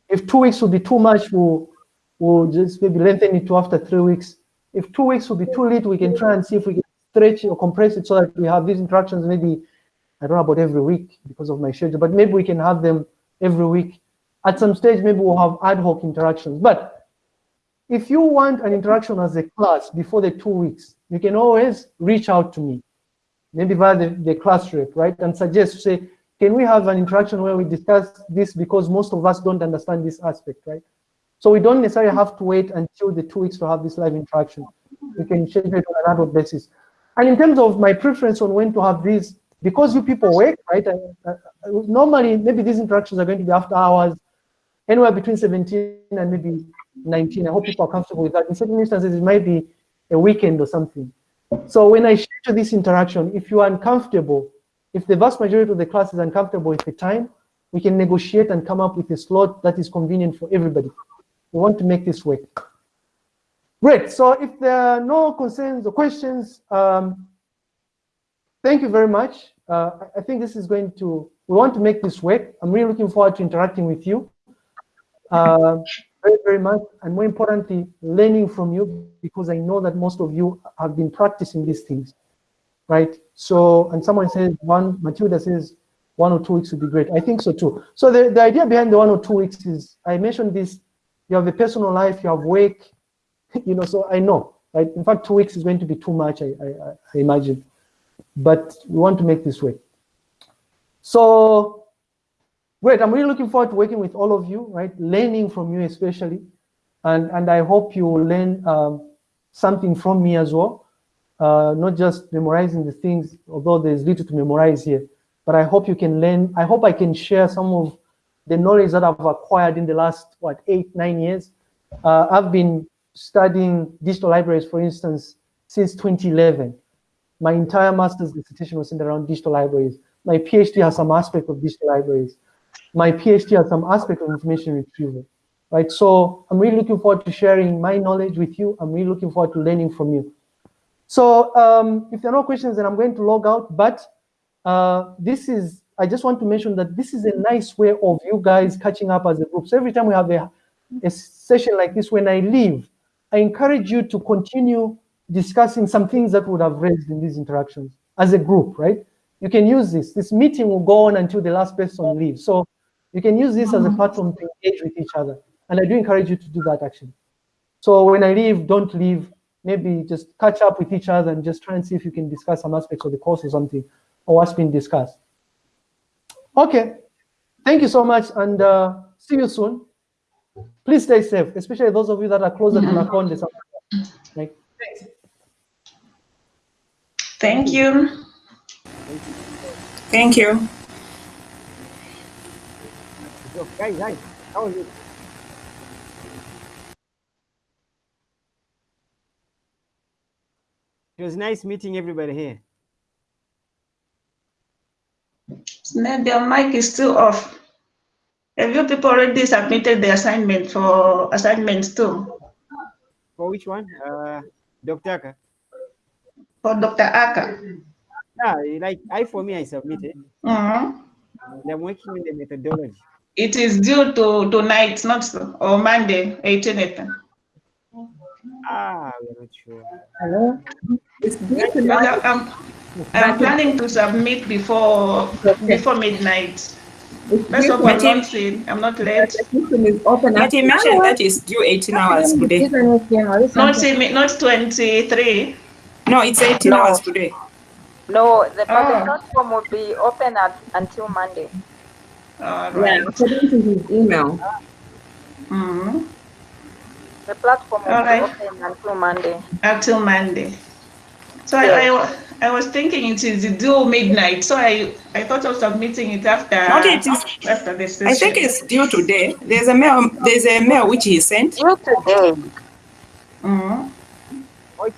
if two weeks would be too much, we'll, we'll just maybe lengthen it to after three weeks. If two weeks would be too late, we can try and see if we can stretch or compress it so that we have these interactions maybe, I don't know about every week because of my schedule, but maybe we can have them every week. At some stage, maybe we'll have ad hoc interactions. But if you want an interaction as a class before the two weeks, you can always reach out to me, maybe via the, the class rep, right? And suggest, say, can we have an interaction where we discuss this because most of us don't understand this aspect, right? So we don't necessarily have to wait until the two weeks to have this live interaction. We can schedule it on an ad basis. And in terms of my preference on when to have these, because you people work, right? I, I, uh, normally, maybe these interactions are going to be after hours, anywhere between 17 and maybe 19. I hope people are comfortable with that. In certain instances, it might be a weekend or something. So when I schedule this interaction, if you are uncomfortable, if the vast majority of the class is uncomfortable with the time, we can negotiate and come up with a slot that is convenient for everybody. We want to make this work. Great, so if there are no concerns or questions, um, thank you very much. Uh, I think this is going to, we want to make this work. I'm really looking forward to interacting with you. Uh, very, very much, and more importantly, learning from you because I know that most of you have been practicing these things, right? So, and someone says one, Matilda says one or two weeks would be great. I think so too. So the, the idea behind the one or two weeks is, I mentioned this, you have a personal life, you have work, you know, so I know, right? In fact, two weeks is going to be too much, I, I, I imagine, but we want to make this work. So Great, I'm really looking forward to working with all of you, right? Learning from you especially. And, and I hope you will learn um, something from me as well. Uh, not just memorizing the things, although there's little to memorize here, but I hope you can learn, I hope I can share some of the knowledge that I've acquired in the last, what, eight, nine years. Uh, I've been studying digital libraries, for instance, since 2011. My entire master's dissertation was centered around digital libraries. My PhD has some aspect of digital libraries my PhD has some aspect of information retrieval, right? So I'm really looking forward to sharing my knowledge with you. I'm really looking forward to learning from you. So um, if there are no questions, then I'm going to log out. But uh, this is, I just want to mention that this is a nice way of you guys catching up as a group. So every time we have a, a session like this, when I leave, I encourage you to continue discussing some things that would have raised in these interactions as a group, right? You can use this. This meeting will go on until the last person leaves. So you can use this as a platform to engage with each other. And I do encourage you to do that actually. So when I leave, don't leave. Maybe just catch up with each other and just try and see if you can discuss some aspects of the course or something, or what's been discussed. Okay, thank you so much and uh, see you soon. Please stay safe, especially those of you that are closer to Nakonde. Like, Thank you. Thank you. So, guys, guys, how are you? It was nice meeting everybody here. Maybe your mic is still off. Have you people already submitted the assignment for assignments too? For which one? Uh, Dr. Aka? for Dr. Aka. Yeah, like I for me, I submitted. Mhm. And I'm working on the methodology. It is due to tonight, not so- or Monday, 18th. Ah, we're not sure. Hello? It's due Because tonight. I- I'm, I'm planning to submit before before midnight. Let's hope I'm not seen. I'm not late. System is open. But he mentioned that it's due 18 hours today. Not not 23. No, it's 18 hours today. No, the, but Oh. the platform will be open at, until Monday. All Yeah, right. according to his email. Mhm. The platform will All right. be open until Monday. Until Monday. So I, I, I was thinking it is due midnight. So I, I thought of submitting it after Not it is. after the session. I think it's due today. There's a mail. There's a mail which he sent. Due today. Mhm.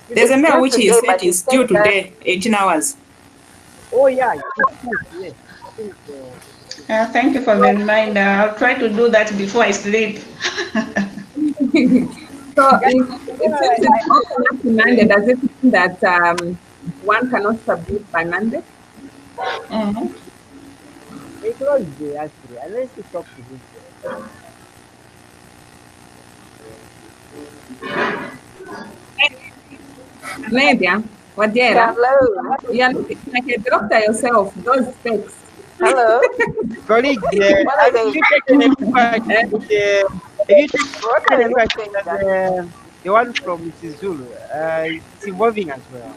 There's a mail which he sent. but It's due today, 18 hours. Oh yeah, yes, yes. I think, uh, Uh, thank you for the reminder. I'll try to do that before I sleep. So if, if it's open up to Monday, does it mean that um, one cannot submit by Monday? Mhm. It was there actually, unless you talk to him. Nadia, Wadera, Hello. you're looking like a doctor yourself. Those specs. Hello. Colleague, uh, What are have they? you taken a look at the, you What taken are a you look at saying? the, the one from Mrs. Zulu? Uh, it's evolving as well.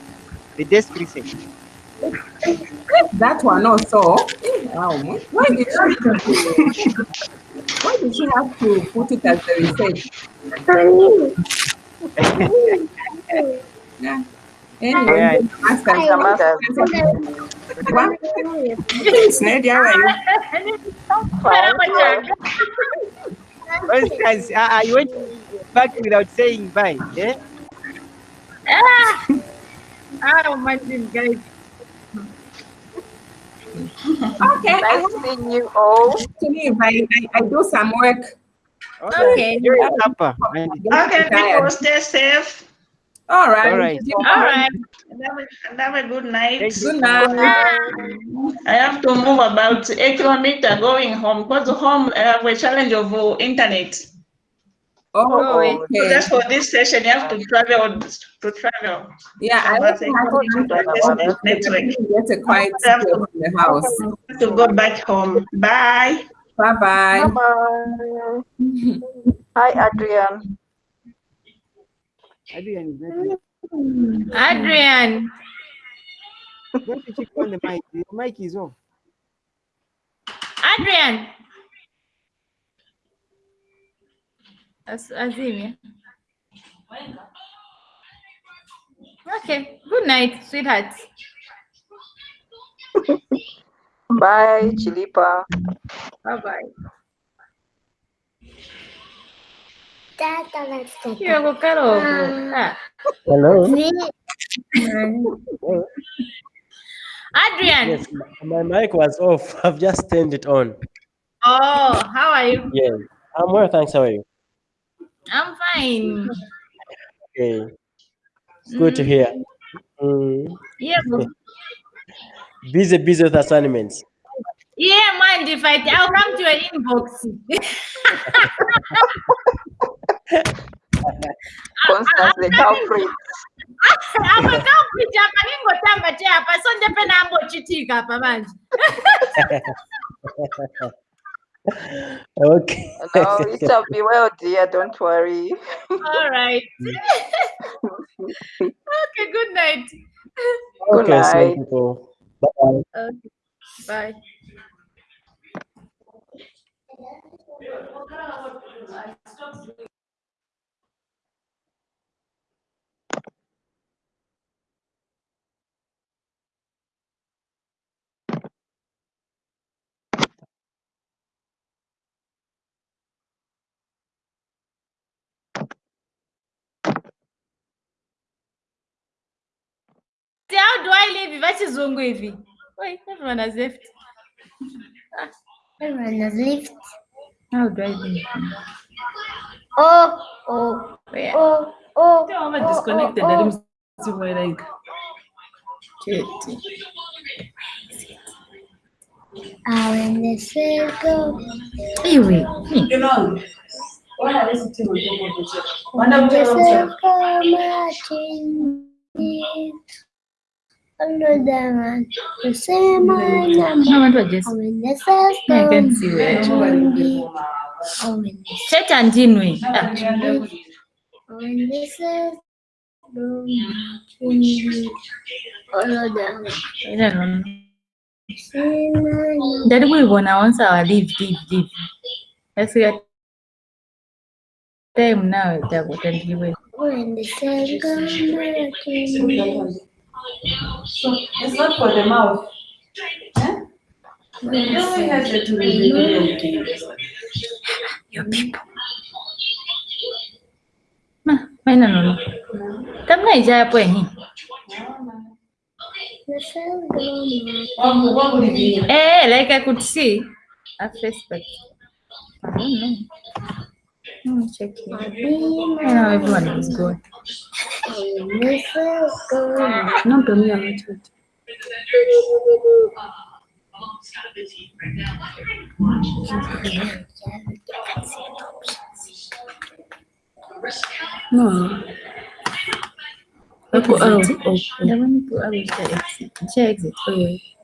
The desk research. That one also. Wow. Why did she why did she have to put it as the research? Yeah. Anyway, Yeah. master. Damascus. What? Snedy, how are you? Fine. For instance, uh, you went back without saying bye. Yeah? Oh, my guys. Okay, I Nice have seeing you all. to leave. I, I, I do some work. Okay. You're a Okay, people, stay safe. All right. All right. All right. Have a, have a good night. Thank you. Good night. I have to move about a kilometer going home because home I have a challenge of uh, internet. Oh, wait. So okay. just for this session, you have to travel to travel. Yeah, I But also have to network. get a quiet Have space in the house. to go back home. Bye. Bye bye. Bye-bye. Hi, Adrian. Adrian is not hmm. Adrian. Don't you check on the mic? The mic is off. Adrian. As- Azimia. Okay. Good night, sweetheart. Bye, Chilipa. Bye bye. You're Ah. Hello. Adrian. Yes, my mic was off. I've just turned it on. Oh, how are you? Yes, I'm well. Thanks. How are you? I'm fine. Okay. It's good to hear. Mm, Yeah. busy, busy with assignments. Yeah, mind if I I'll come to your inbox. Constance the culprit. amakampita apa ningotamba che apa so ndepe nambochitika apa manje Okay. No, it shall be well, dear. Don't worry. all right okay good night Good okay, so night. people. Bye. okay bye See, how do I leave? live vachizungu hivi Wait, everyone has left Ah, Everyone has left. how do I leave Oh, oh, Where? oh, oh. Tell me oh, disconnected oh, that oh. I'm still like Keti. Ah, when the circle. Iwe. When the circle marching Under the man, the same man. No wonder just. When the circle I can see in. Oh, when the Cheta ndinwe. When the circle marching in. Under the man. I don't know. Same man. Ndari kuibona once our leave, leave, leave. Yasika time nawe takutandiwe. When the circle marching in. It's not for the mouth. Maina nono. Tamna ija hapo ehi. The circle marching Eh, like I could see a face, but I don't know. Let me check here. Know everyone is good. When the circle No, but me, I'm not. No. Hapo, oh, oh, oh. Ndabona ko abita exit. Oh, yeah. Oh,